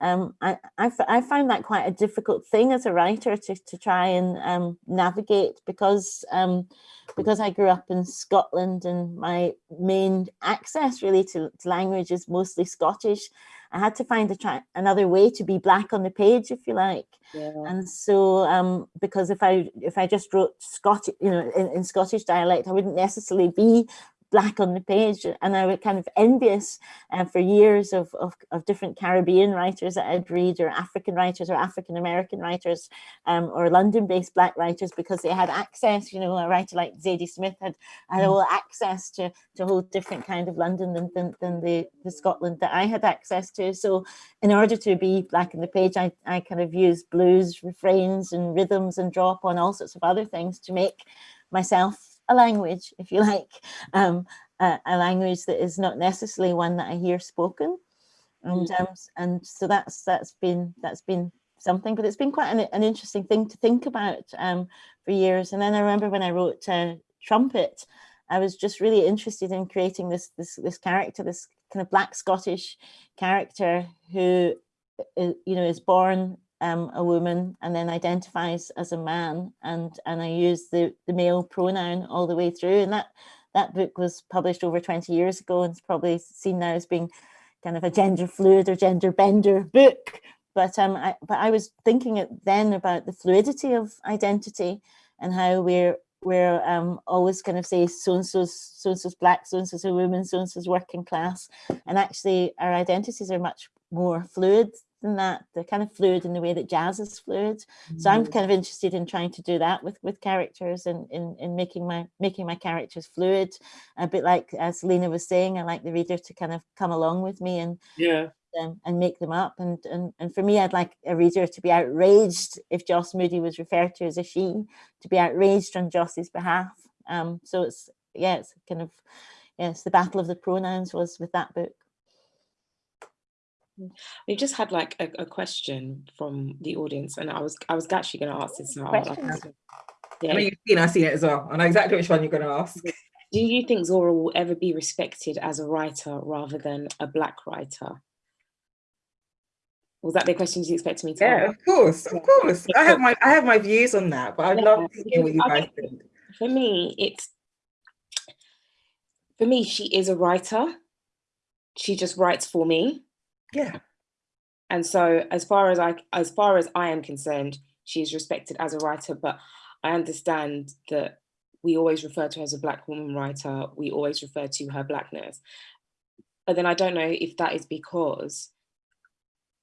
Um, I, I, f- I found that quite a difficult thing as a writer to, to try and um, navigate because um, because I grew up in Scotland and my main access really to, to language is mostly Scottish. I had to find a another way to be black on the page, if you like. yeah. And so, um, because if I if I just wrote Scottish, you know, in, in Scottish dialect, I wouldn't necessarily be black on the page and I was kind of envious uh, for years of, of, of, different Caribbean writers that I'd read or African writers or African American writers um, or London based black writers because they had access, you know, a writer like Zadie Smith had, had all access to, to a whole different kind of London than, than, than the, the Scotland that I had access to. So in order to be black on the page, I, I kind of use blues, refrains and rhythms and draw upon all sorts of other things to make myself a language, if you like, um, a, a, language that is not necessarily one that I hear spoken. And mm. um, and so that's that's been that's been something, but it's been quite an, an interesting thing to think about um, for years. And then I remember when I wrote uh, Trumpet, I was just really interested in creating this this this character, this kind of Black Scottish character who, uh, you know, is born um, a woman and then identifies as a man and and I use the the male pronoun all the way through. And that that book was published over 20 years ago and it's probably seen now as being kind of a gender fluid or gender bender book. But um I, but I was thinking then about the fluidity of identity and how we're we're um, always kind of say so and so's so and so's black, so and so's a woman, so and so's working class, and actually our identities are much more fluid than that. They're kind of fluid in the way that jazz is fluid. Mm. So I'm mm-hmm. kind of interested in trying to do that with with characters and in, in making my making my characters fluid. A bit like Salena was saying, I like the reader to kind of come along with me and yeah um, and make them up. And, and and for me, I'd like a reader to be outraged if Joss Moody was referred to as a she, to be outraged on Joss's behalf. Um, so it's yeah, it's kind of yes, the battle of the pronouns was with that book. Mm, we just had like a, a, question from the audience, and I was I was actually going to ask this. Now. Yeah. I mean, you've seen, I've seen it as well. I know exactly which one you're going to ask. Do you think Zora will ever be respected as a writer rather than a black writer? Was that the question you expected me to? Yeah, of course, of course. I have my I have my views on that, but I'd yeah. love to hear what you guys think. For me, it's for me, she is a writer. She just writes for me. Yeah. And so as far as I as far as I am concerned, she's respected as a writer, but I understand that we always refer to her as a black woman writer. We always refer to her blackness. But then I don't know if that is because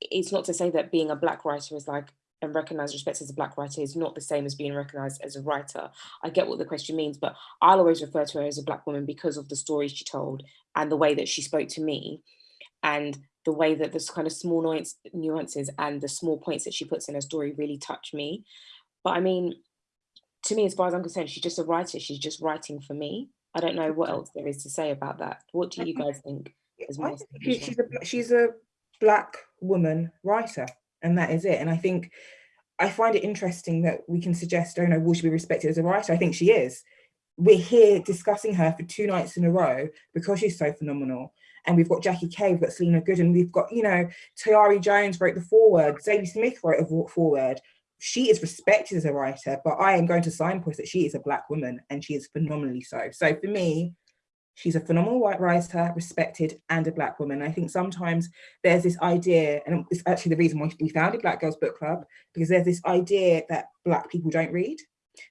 it's not to say that being a black writer is like and recognized respect as a black writer is not the same as being recognized as a writer. I get what the question means, but I'll always refer to her as a black woman because of the stories she told and the way that she spoke to me and the way that this kind of small nuance, nuances and the small points that she puts in her story really touch me. But I mean, to me, as far as I'm concerned, she's just a writer. She's just writing for me. I don't know what else there is to say about that. What do you guys think? she's a she's a black woman writer and that is it and i think i find it interesting that we can suggest oh no will she be respected as a writer i think she is we're here discussing her for two nights in a row because she's so phenomenal and we've got Jackie Kay, we've got Salena Godden, we've got, you know, Tayari Jones wrote the foreword, Zadie Smith wrote a foreword. She is respected as a writer, but I am going to signpost that she is a black woman and she is phenomenally so. So for me, She's a phenomenal white writer, respected, and a black woman. I think sometimes there's this idea, and it's actually the reason why we founded Black Girls Book Club, because there's this idea that black people don't read.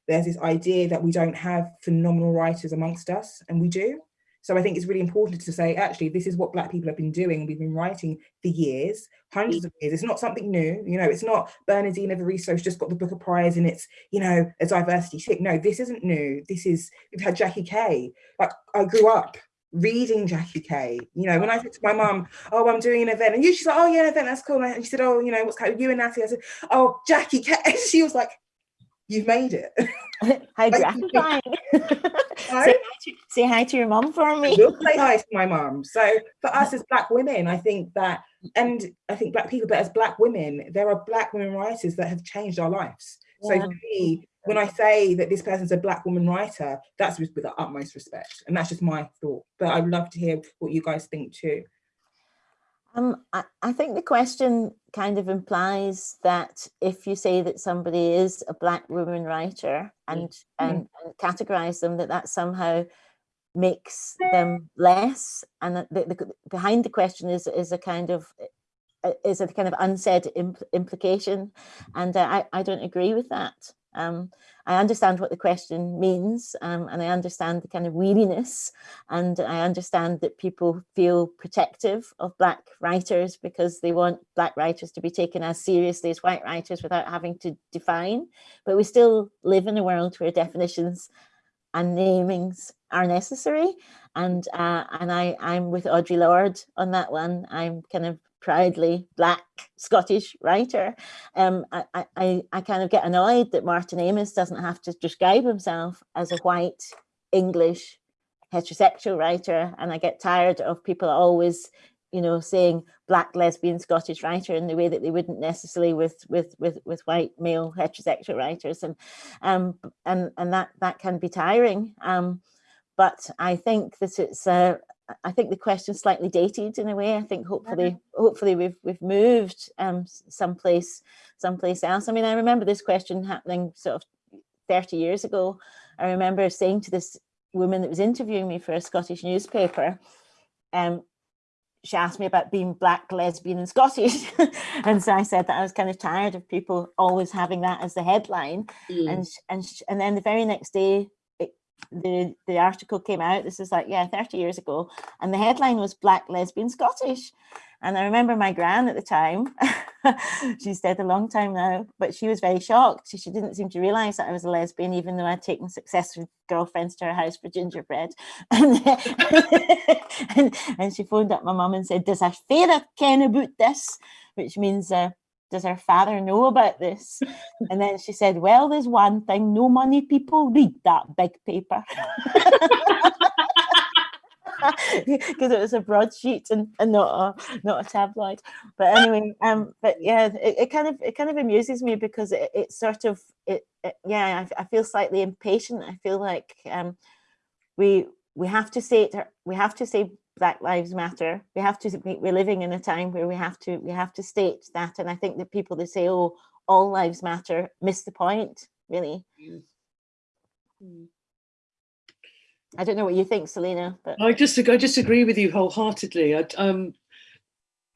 There's this idea that we don't have phenomenal writers amongst us, and we do. So I think it's really important to say, actually, this is what Black people have been doing. We've been writing for years, hundreds of years. It's not something new. You know, it's not Bernardine Evaristo's just got the Booker Prize and it's, you know, a diversity tick. No, this isn't new. This is, we've had Jackie Kay. Like, I grew up reading Jackie Kay. You know, when I said to my mum, oh, I'm doing an event, and you, she's like, oh, yeah, an event, that's cool. And she said, oh, you know, what's kind of you and Natty? I said, oh, Jackie Kay. She was like, you've made it. How gratifying. say, hi to, say hi to your mom for me. We'll say hi to my mom. So for us as black women, I think that, and I think black people, but as black women, there are black women writers that have changed our lives. Yeah. So for me, when I say that this person's a black woman writer, that's with, with the utmost respect. And that's just my thought. But I'd love to hear what you guys think too. Um, I, I, think the question kind of implies that if you say that somebody is a black woman writer and, mm. and, and categorize them, that that somehow makes them less. And the, the, behind the question is, is a kind of is a kind of unsaid impl implication. And uh, I, I don't agree with that. Um, I understand what the question means um, and I understand the kind of weariness and I understand that people feel protective of black writers because they want black writers to be taken as seriously as white writers without having to define. But we still live in a world where definitions and namings are necessary. And uh, and I, I'm with Audre Lorde on that one. I'm kind of proudly black Scottish writer. Um, I, I, I kind of get annoyed that Martin Amis doesn't have to describe himself as a white English heterosexual writer. And I get tired of people always, you know, saying black lesbian Scottish writer in the way that they wouldn't necessarily with with with with white male heterosexual writers. And um and and that that can be tiring. Um, but I think that it's uh, I think the question's slightly dated in a way. I think hopefully, hopefully we've we've moved um, someplace someplace else. I mean, I remember this question happening sort of 30 years ago. I remember saying to this woman that was interviewing me for a Scottish newspaper, um, she asked me about being black, lesbian and Scottish. and so I said that I was kind of tired of people always having that as the headline. Mm. And, and, and then the very next day, the the article came out this is like yeah 30 years ago and the headline was black lesbian scottish. And i remember my gran at the time she's dead a long time now but she was very shocked. She, didn't seem to realize that i was a lesbian even though i'd taken successive girlfriends to her house for gingerbread. And, and, and she phoned up my mum and said does her father ken about this? Which means uh, does her father know about this? And then she said, well, there's one thing, no money people read that big paper. because it was a broadsheet and, and not a not a tabloid but anyway um but yeah it, it kind of it kind of amuses me because it, it sort of it, it yeah I, I, feel slightly impatient i feel like um we we have to say it we have to say Black Lives Matter. We have to, we're living in a time where we have to, we have to state that. And I think that people that say, oh, all lives matter, miss the point, really. Mm. I don't know what you think, Salena. But I just, I just agree with you wholeheartedly. I, um,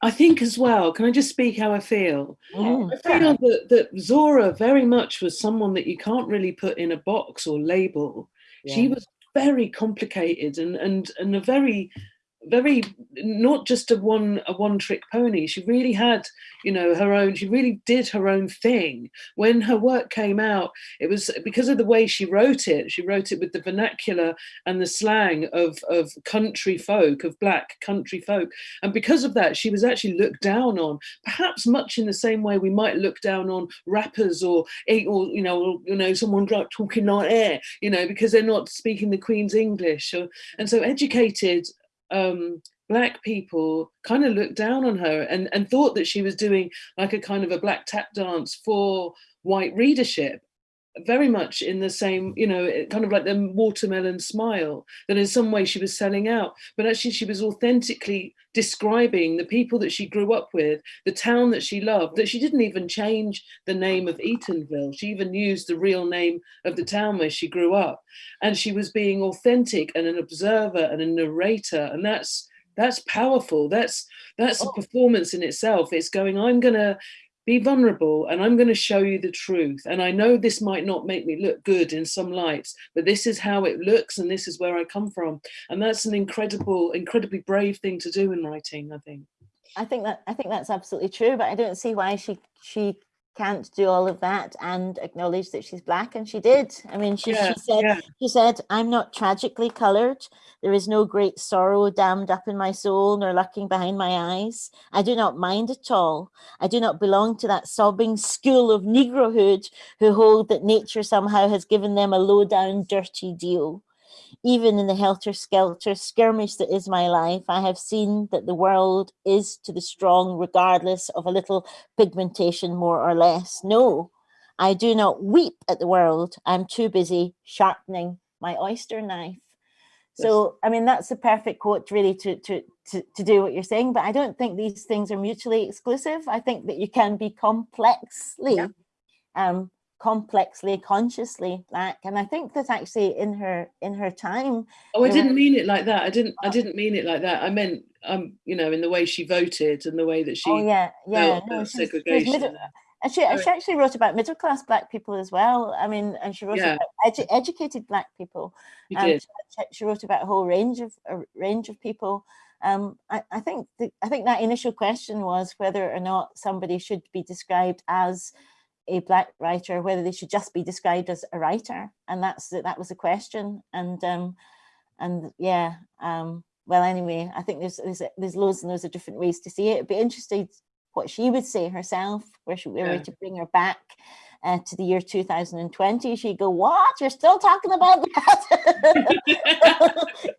I think as well, can I just speak how I feel? Mm. I feel that, that Zora very much was someone that you can't really put in a box or label. Yeah. She was very complicated and, and, and a very very not just a one a one trick pony. She really had you know her own she really did her own thing. When her work came out it was because of the way she wrote it she wrote it with the vernacular and the slang of of country folk of black country folk. And because of that she was actually looked down on perhaps much in the same way we might look down on rappers or eh, or you know you know someone talking like air you know because they're not speaking the queen's english or, and so educated um, black people kind of looked down on her and, and thought that she was doing like a kind of a black tap dance for white readership very much in the same, you know, kind of like the watermelon smile, that in some way she was selling out, but actually she was authentically describing the people that she grew up with, the town that she loved, that she didn't even change the name of Eatonville. She even used the real name of the town where she grew up. And she was being authentic and an observer and a narrator. And that's that's powerful. That's that's a oh. performance in itself. It's going, I'm gonna be vulnerable and I'm going to show you the truth. And I know this might not make me look good in some lights, but this is how it looks and this is where I come from. And that's an incredible, incredibly brave thing to do in writing, I think. I think that I think that's absolutely true, but I don't see why she she can't do all of that and acknowledge that she's black and she did. I mean she, yeah, she said yeah. she said i'm not tragically colored. There is no great sorrow dammed up in my soul nor lurking behind my eyes. I do not mind at all. I do not belong to that sobbing school of negrohood who hold that nature somehow has given them a low down dirty deal even in the helter-skelter skirmish that is my life, I have seen that the world is to the strong regardless of a little pigmentation more or less. No, I do not weep at the world. I'm too busy sharpening my oyster knife. So, I mean, that's a perfect quote really to, to, to, to do what you're saying, but I don't think these things are mutually exclusive. I think that you can be complexly yeah. um, complexly consciously black and i think that actually in her in her time oh i didn't mean it like that i didn't i oh. didn't mean it like that i meant um you know in the way she voted and the way that she oh yeah yeah no, she's middle, And she, she actually wrote about middle class black people as well. I mean, and she wrote Yeah. about edu educated black people. Um, she, she wrote about a whole range of a range of people. Um, I, I think the, I think that initial question was whether or not somebody should be described as a black writer, whether they should just be described as a writer, and that's that was the question. And um, and yeah, um, well, anyway, I think there's there's there's loads and loads of different ways to see it. It'd be interesting what she would say herself, where she were Yeah. to bring her back uh, to the year 2020. She'd go, "What? You're still talking about that?"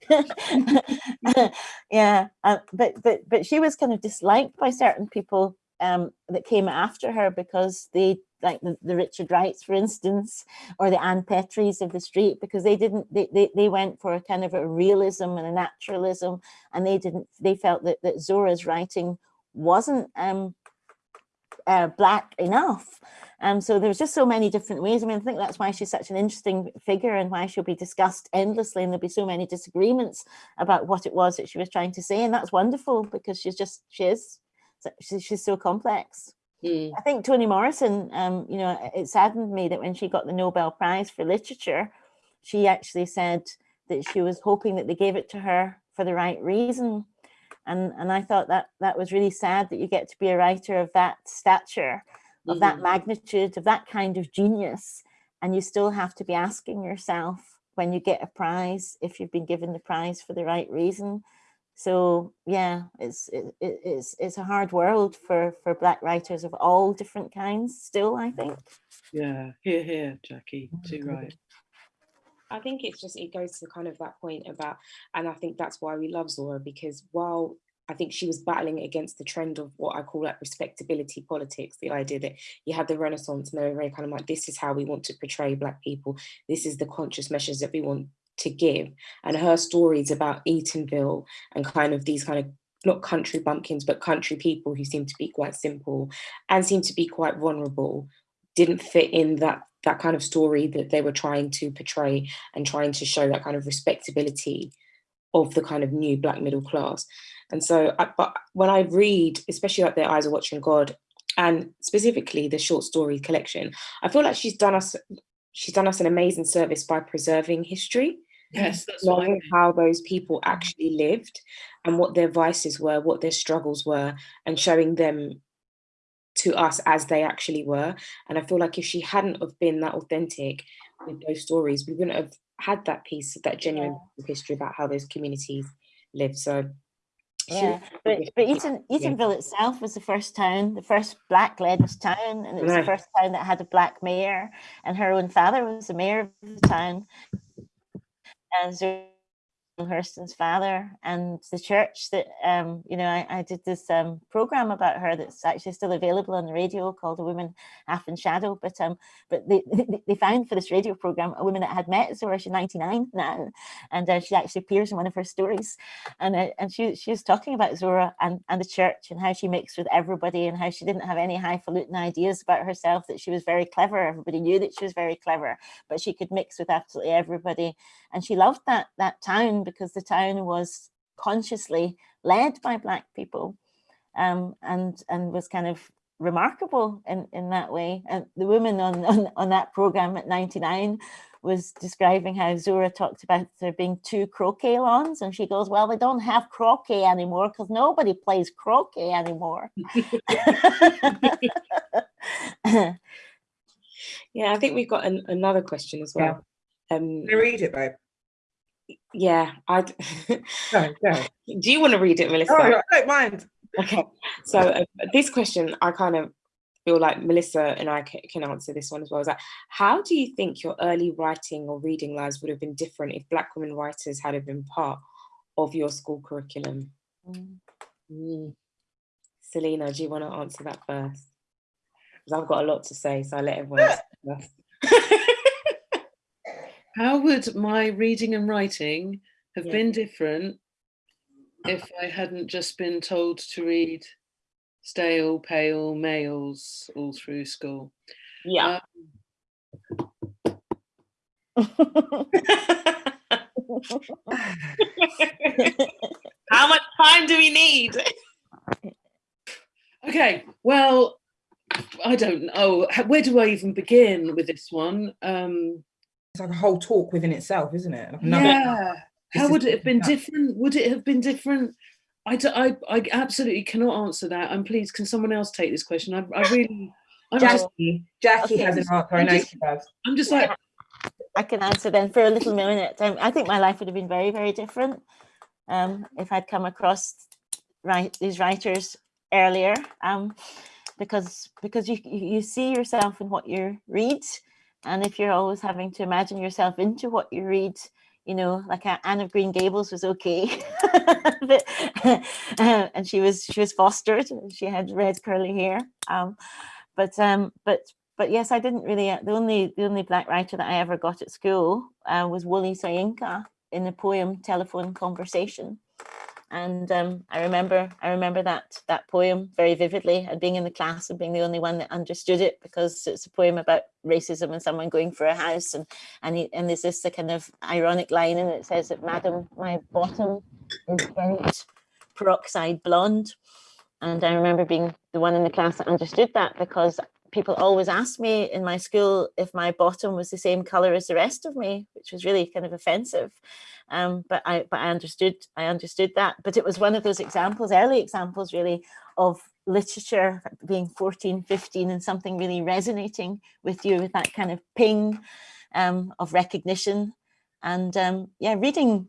yeah, uh, but but but she was kind of disliked by certain people um, that came after her because they like the, the Richard Wrights, for instance, or the Ann Petrys of the street, because they didn't they, they they went for a kind of a realism and a naturalism, and they didn't they felt that that Zora's writing wasn't um uh, black enough. Um, so there's just so many different ways. I mean, I think that's why she's such an interesting figure and why she'll be discussed endlessly. And there'll be so many disagreements about what it was that she was trying to say. And that's wonderful because she's just, she is, she's so complex. Mm, I think Toni Morrison, um, you know, it saddened me that when she got the Nobel Prize for Literature, she actually said that she was hoping that they gave it to her for the right reason. And, and I thought that that was really sad that you get to be a writer of that stature, of that mhm. magnitude, of that kind of genius, and you still have to be asking yourself when you get a prize if you've been given the prize for the right reason. So yeah, it's it, it- it's it's a hard world for for black writers of all different kinds. Still, I mm. think. Yeah, here, here, Jackie, oh too right. I think it's just it goes to kind of that point about, and I think that's why we love Zora because while I think she was battling against the trend of what I call like respectability politics, the idea that you had the Renaissance and they were very kind of like, this is how we want to portray Black people, this is the conscious measures that we want to give. And her stories about Eatonville and kind of these kind of not country bumpkins, but country people who seem to be quite simple and seem to be quite vulnerable didn't fit in that that kind of story that they were trying to portray and trying to show that kind of respectability of the kind of new black middle class. And so, I, but when I read, especially like Their Eyes Are Watching God, and specifically the short story collection, I feel like she's done us she's done us an amazing service by preserving history Yes, that's what I knowing mean. how those people mm. actually lived and what their vices were, what their struggles were, and showing them to us as they actually were. And I feel like if she hadn't have been that authentic with those stories, we wouldn't have had that piece, that genuine of history about how those communities lived. So Yeah, but but. Eaton, Eatonville itself was the first town, the first black-led town, and it was the first town that had a black mayor, and her own father was the mayor of the town, and Hurston's father, and the church that um you know I, I did this um program about her that's actually still available on the radio called A Woman Half in Shadow, but um but they they- found for this radio program a woman that had met Zora, she's 99 now, and uh, she actually appears in one of her stories. And uh, and she she was talking about Zora and and the church and how she mixed with everybody and how she didn't have any highfalutin ideas about herself that she was very clever. Everybody knew that she was very clever but she could mix with absolutely everybody. And she loved that that town because the town was consciously led by black people um and and was kind of remarkable in in that way and the woman on on, on that program at 99 was describing how Zora talked about there being two croquet lawns, and she goes, "Well, they don't have croquet anymore because nobody plays croquet anymore." Yeah, I think we've got an, another question as Yeah. well. Um, Can I read it, babe? Yeah, I. Do you want to read it, Melissa? Oh, I don't mind. Okay, so uh, this question, I kind of feel like Melissa and I can answer this one as well. Is that how do you think your early writing or reading lives would have been different if Black women writers had been part of your school curriculum? Mm. Mm. Salena, do you want to answer that first? Because I've got a lot to say, so I let everyone. How would my reading and writing have Yeah. been different if I hadn't just been told to read stale, pale males all through school? yeah. How much time do we need? Okay, well, I don't know. Where do I even begin with this one? Um, it's like a whole talk within itself, isn't it? Like yeah. How would it have been different? Would it have been different? I, do, I, I absolutely cannot answer that. And please, can someone else take this question? I, I really, I'm Jackie, just, Jackie okay. has an answer. I know she does. I'm just like, I can answer then for a little minute. Um, I think my life would have been very, very different um, if I'd come across right these writers earlier, um, because because you you see yourself in what you read, and if you're always having to imagine yourself into what you read, you know, like Anne of Green Gables was okay, but, uh, and she was she was fostered. She had red curly hair, um, but um, but but yes, I didn't really. Uh, the only the only black writer that I ever got at school uh, was Wole Soyinka in the poem Telephone Conversation, and um, I remember I remember that that poem very vividly and being in the class and being the only one that understood it because it's a poem about racism and someone going for a house and and he, and there's this the kind of ironic line and it says that Madam, my bottom is bent peroxide blonde. And I remember being the one in the class that understood that because people always asked me in my school if my bottom was the same color as the rest of me, which was really kind of offensive. Um, but I but I understood I understood that. But it was one of those examples, early examples really, of literature being 14, 15 and something really resonating with you with that kind of ping um, of recognition. And um, yeah, reading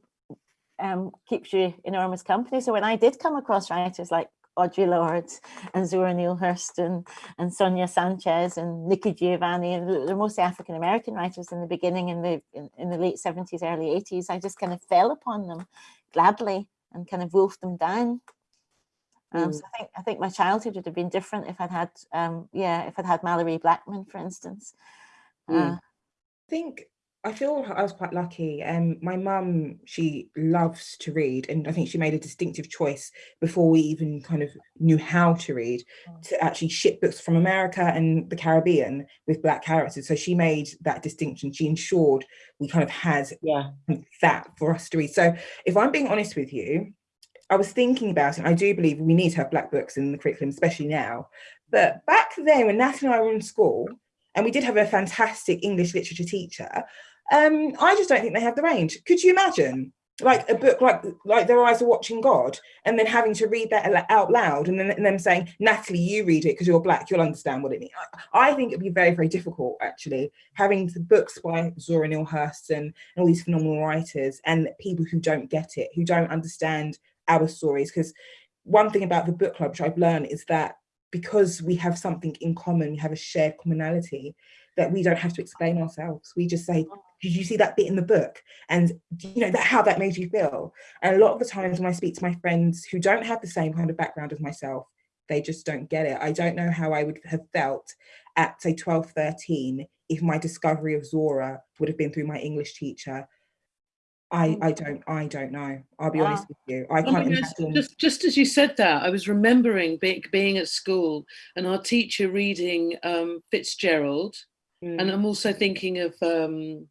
um, keeps you enormous company. So when I did come across writers like Audre Lorde and Zora Neale Hurston and Sonia Sanchez and Nikki Giovanni. They're mostly African American writers in the beginning in the in, in, the late 70s, early 80s. I just kind of fell upon them gladly and kind of wolfed them down. Um, mm. So I think I think my childhood would have been different if I'd had um, yeah if I'd had Malorie Blackman, for instance. Mm. Uh, I think I feel I was quite lucky. Um, my mum, she loves to read, and I think she made a distinctive choice before we even kind of knew how to read mm. to actually ship books from America and the Caribbean with black characters. So she made that distinction. She ensured we kind of had yeah. that for us to read. So if I'm being honest with you, I was thinking about it. I do believe we need to have black books in the curriculum, especially now. But back then, when Natalie and I were in school, and we did have a fantastic English literature teacher, um, I just don't think they have the range. Could you imagine like a book like like Their Eyes Are Watching God and then having to read that out loud and then and them saying, Natalie, you read it because you're black, you'll understand what it means. I think it'd be very, very difficult actually, having the books by Zora Neale Hurston and all these phenomenal writers and people who don't get it, who don't understand our stories. Because one thing about the book club, which I've learned is that because we have something in common, we have a shared commonality, that we don't have to explain ourselves. We just say, did you see that bit in the book? And you know that how that made you feel. And a lot of the times when I speak to my friends who don't have the same kind of background as myself, they just don't get it. I don't know how I would have felt at say 12, 13 if my discovery of Zora would have been through my English teacher. I, mm. I don't I don't know. I'll be wow. honest with you. I can't imagine. Just just as you said that, I was remembering being being at school and our teacher reading um, Fitzgerald, mm. and I'm also thinking of um,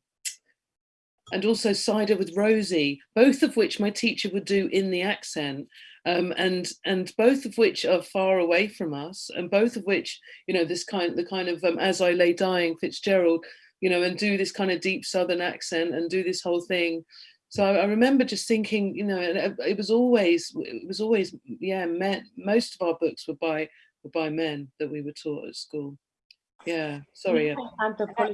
and also cider with Rosie, both of which my teacher would do in the accent. Um, and and both of which are far away from us, and both of which, you know, this kind the kind of um, as I lay dying Fitzgerald, you know, and do this kind of deep Southern accent and do this whole thing. So I, I remember just thinking, you know, it, it, was always it was always yeah, men. Most of our books were by were by men that we were taught at school. Yeah, sorry.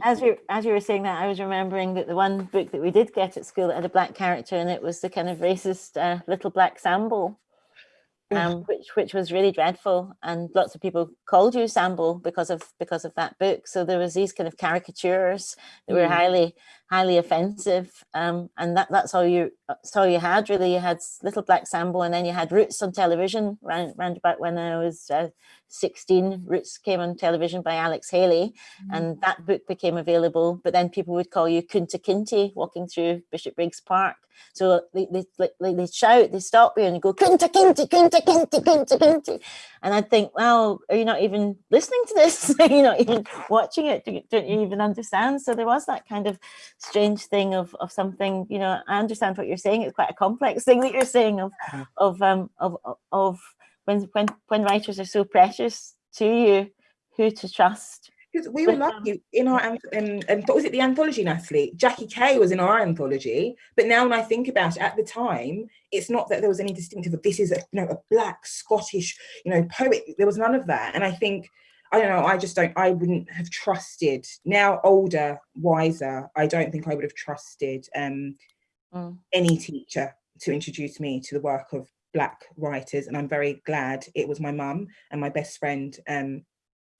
As you as you were saying that, I was remembering that the one book that we did get at school that had a black character and it was the kind of racist uh, little black Sambo um, which which was really dreadful. And lots of people called you Sambo because of because of that book. So there was these kind of caricatures that mm. were highly highly offensive. Um, and that that's all you that's all you had really. You had Little Black Sambo, and then you had Roots on television. Round, round about when I was uh, 16, Roots came on television by Alex Haley, mm. and that book became available. But then people would call you Kunta Kinte walking through Bishopbriggs Park. So they, they, they, they shout, they stop you and you go, Kunta Kinte, Kunta Kinte, Kunta Kinte. And I'd think, well, are you not even listening to this? are you not even watching it? Don't you even understand? So there was that kind of strange thing of, of something, you know, I understand what you're saying. It's quite a complex thing that you're saying of, of, um, of, of when, when, when writers are so precious to you, who to trust. Because we were But, um, lucky in our um, um, what was it the anthology, Natalie? Jackie Kay was in our anthology, but now when I think about it, at the time, it's not that there was any distinctive. Of, this is a you know a black Scottish you know poet. There was none of that, and I think I don't know. I just don't. I wouldn't have trusted now, older, wiser. I don't think I would have trusted um, Mm. any teacher to introduce me to the work of black writers, and I'm very glad it was my mum and my best friend um,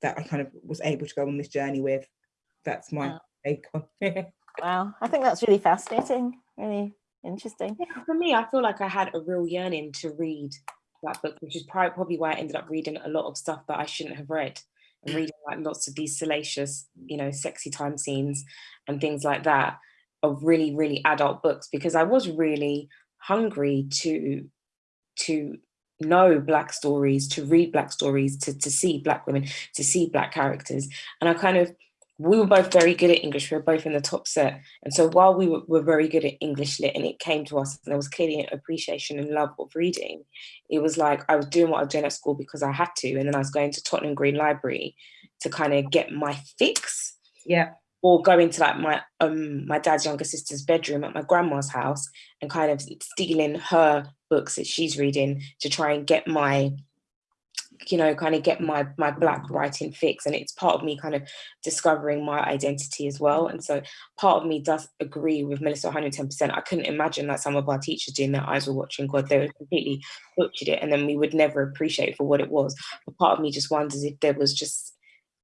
that I kind of was able to go on this journey with. That's my Wow. take on it. Wow, I think that's really fascinating, really interesting. Yeah, for me, I feel like I had a real yearning to read that book, which is pri- probably why I ended up reading a lot of stuff that I shouldn't have read and reading like lots of these salacious, you know, sexy time scenes and things like that of really, really adult books because I was really hungry to to know black stories, to read black stories, to, to see black women, to see black characters. And I kind of we were both very good at English. We were both in the top set. And so while we were, were very good at English lit and it came to us, and there was clearly an appreciation and love of reading, it was like I was doing what I was doing at school because I had to. And then I was going to Tottenham Green Library to kind of get my fix Yeah. or go into like my um my dad's younger sister's bedroom at my grandma's house and kind of stealing her books that she's reading to try and get my you know kind of get my my black writing fix and it's part of me kind of discovering my identity as well and so part of me does agree with melissa 110% i couldn't imagine that some of our teachers doing their eyes were watching god. They were completely butchered it and then we would never appreciate it for what it was. But part of me just wonders if there was just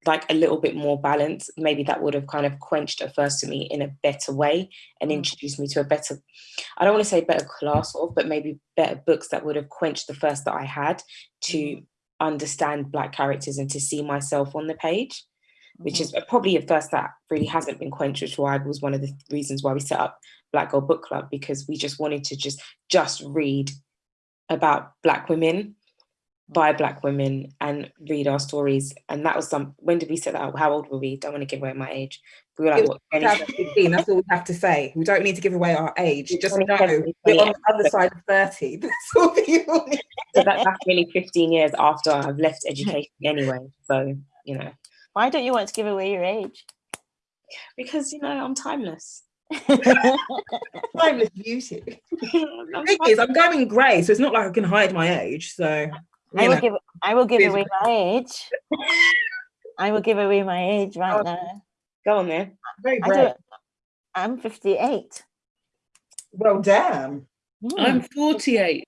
like a little bit more balance, maybe that would have kind of quenched a first to me in a better way and Mm. introduced me to a better, I don't want to say better class of, but maybe better books that would have quenched the first that I had to understand Black characters and to see myself on the page, which mm-hmm. is probably a first that really hasn't been quenched, which why was one of the reasons why we set up Black Girl Book Club, because we just wanted to just just read about Black women by black women and read our stories and that was some when did we set that up how old were we don't want to give away my age we were like It what 20 2015, That's all we have to say. We don't need to give away our age. Just know we're on the other side of 30. That's all people need. so that, that's really 15 years after i've left education anyway so you know Why don't you want to give away your age? because you know i'm timeless Timeless beauty. I'm Thing is, I'm going grey, so it's not like I can hide my age. So, I will know. give I will give Please. away my age. I will give away my age right Oh, now. go on there very brave. I am 58. Well, damn. Hmm, I'm 48.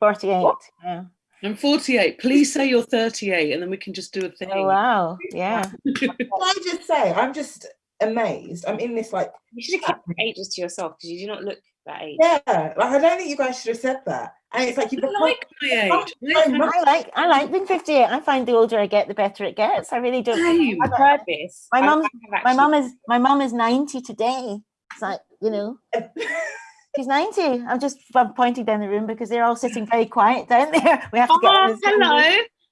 48. What? Yeah. I'm 48. Please say you're 38 and then we can just do a thing. Oh wow. Yeah. Can I just say, I'm just amazed. I'm in this like, you should have kept your ages to yourself because you do not look that age yeah, like I don't think you guys should have said that. And it's like you've I like my age. Oh, I like I like being 58. I find the older I get, the better it gets. I really don't. Same. i've heard this My mum's- My mum is my mum is 90 today. It's like, you know, she's 90. I'm just I'm pointing down the room because they're all sitting very quiet down there. We have to get oh, hello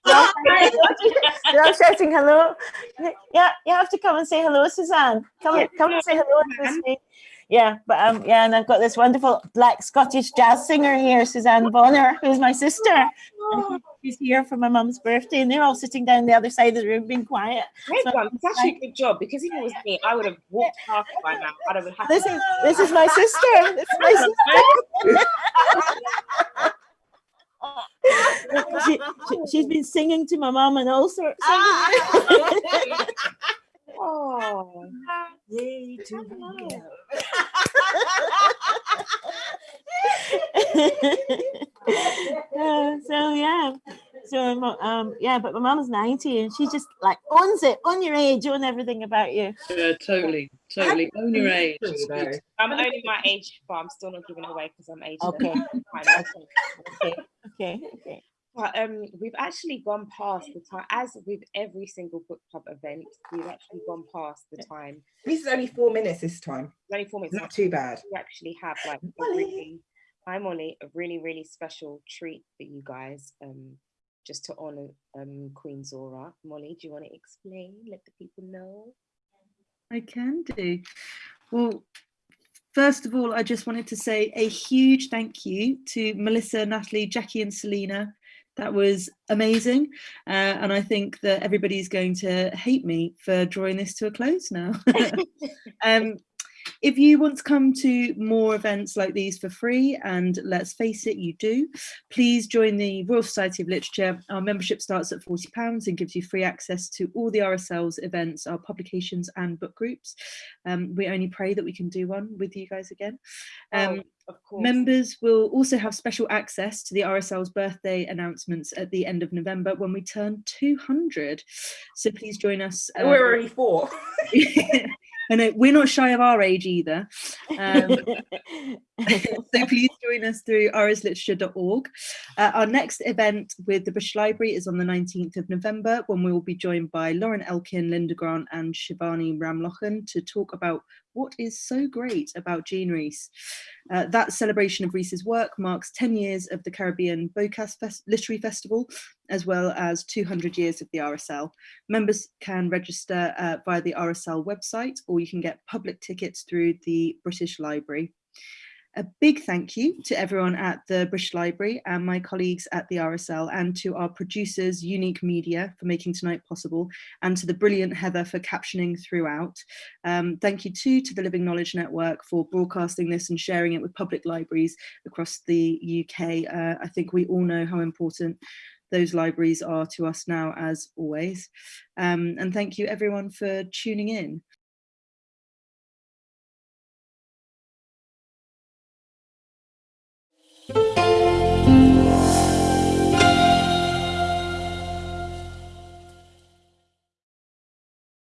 They're all shouting- They're all shouting hello. Yeah, you have to come and say hello, Suzanne. Come, Yeah, come and say hello. To Suzanne. me. Yeah, but um, yeah, and I've got this wonderful black Scottish jazz singer here, Suzanne Bonnar, who's my sister. And she's here for my mum's birthday, and they're all sitting down the other side of the room, being quiet. Great So- one. It's actually a good job because if it was me, I would have walked past by now. I'd have had This is this is my sister. This is my sister. she, she, she's been singing to my mum and all sorts. Oh, Yay to Uh, so yeah, so um yeah, but my mum's ninety and she just like owns it, on your age, own everything about you. Yeah, totally, totally. Own your age. I'm only my age, but I'm still not giving it away because I'm aged. Okay, okay, okay, okay. But um, we've actually gone past the time, as with every single book club event, we've actually gone past the time. This is only four minutes this time. It's only four minutes. Not too bad. We actually have like a Molly. really, hi Molly, a really really special treat for you guys. Um, just to honor um Queen Zora. Molly, do you want to explain? Let the people know. I can do. Well, first of all, I just wanted to say a huge thank you to Melissa, Natalie, Jackie, and Salena. That was amazing. Uh, and I think that everybody's going to hate me for drawing this to a close now. um, if you want to come to more events like these for free, and let's face it, you do, please join the Royal Society of Literature. Our membership starts at £40 and gives you free access to all the RSL's events, our publications and book groups. Um, we only pray that we can do one with you guys again. Um, Oh, of course. Members will also have special access to the RSL's birthday announcements at the end of November when we turn 200. So please join us. Uh, we're already four. I know we're not shy of our age either. Um, so please join us through rsliterature.org. Uh, our next event with the British Library is on the 19th of November when we will be joined by Lauren Elkin, Linda Grant and Shivanee Ramlochan to talk about what is so great about Jean Rhys. Uh, that celebration of Rhys's work marks 10 years of the Caribbean Bocas Fest Literary Festival, as well as 200 years of the RSL. Members can register uh, via the RSL website, or you can get public tickets through the British Library. A big thank you to everyone at the British Library and my colleagues at the RSL and to our producers, Unique Media, for making tonight possible, and to the brilliant Heather for captioning throughout. Um, thank you too to the Living Knowledge Network for broadcasting this and sharing it with public libraries across the UK. Uh, I think we all know how important those libraries are to us now as always. Um, and thank you everyone for tuning in.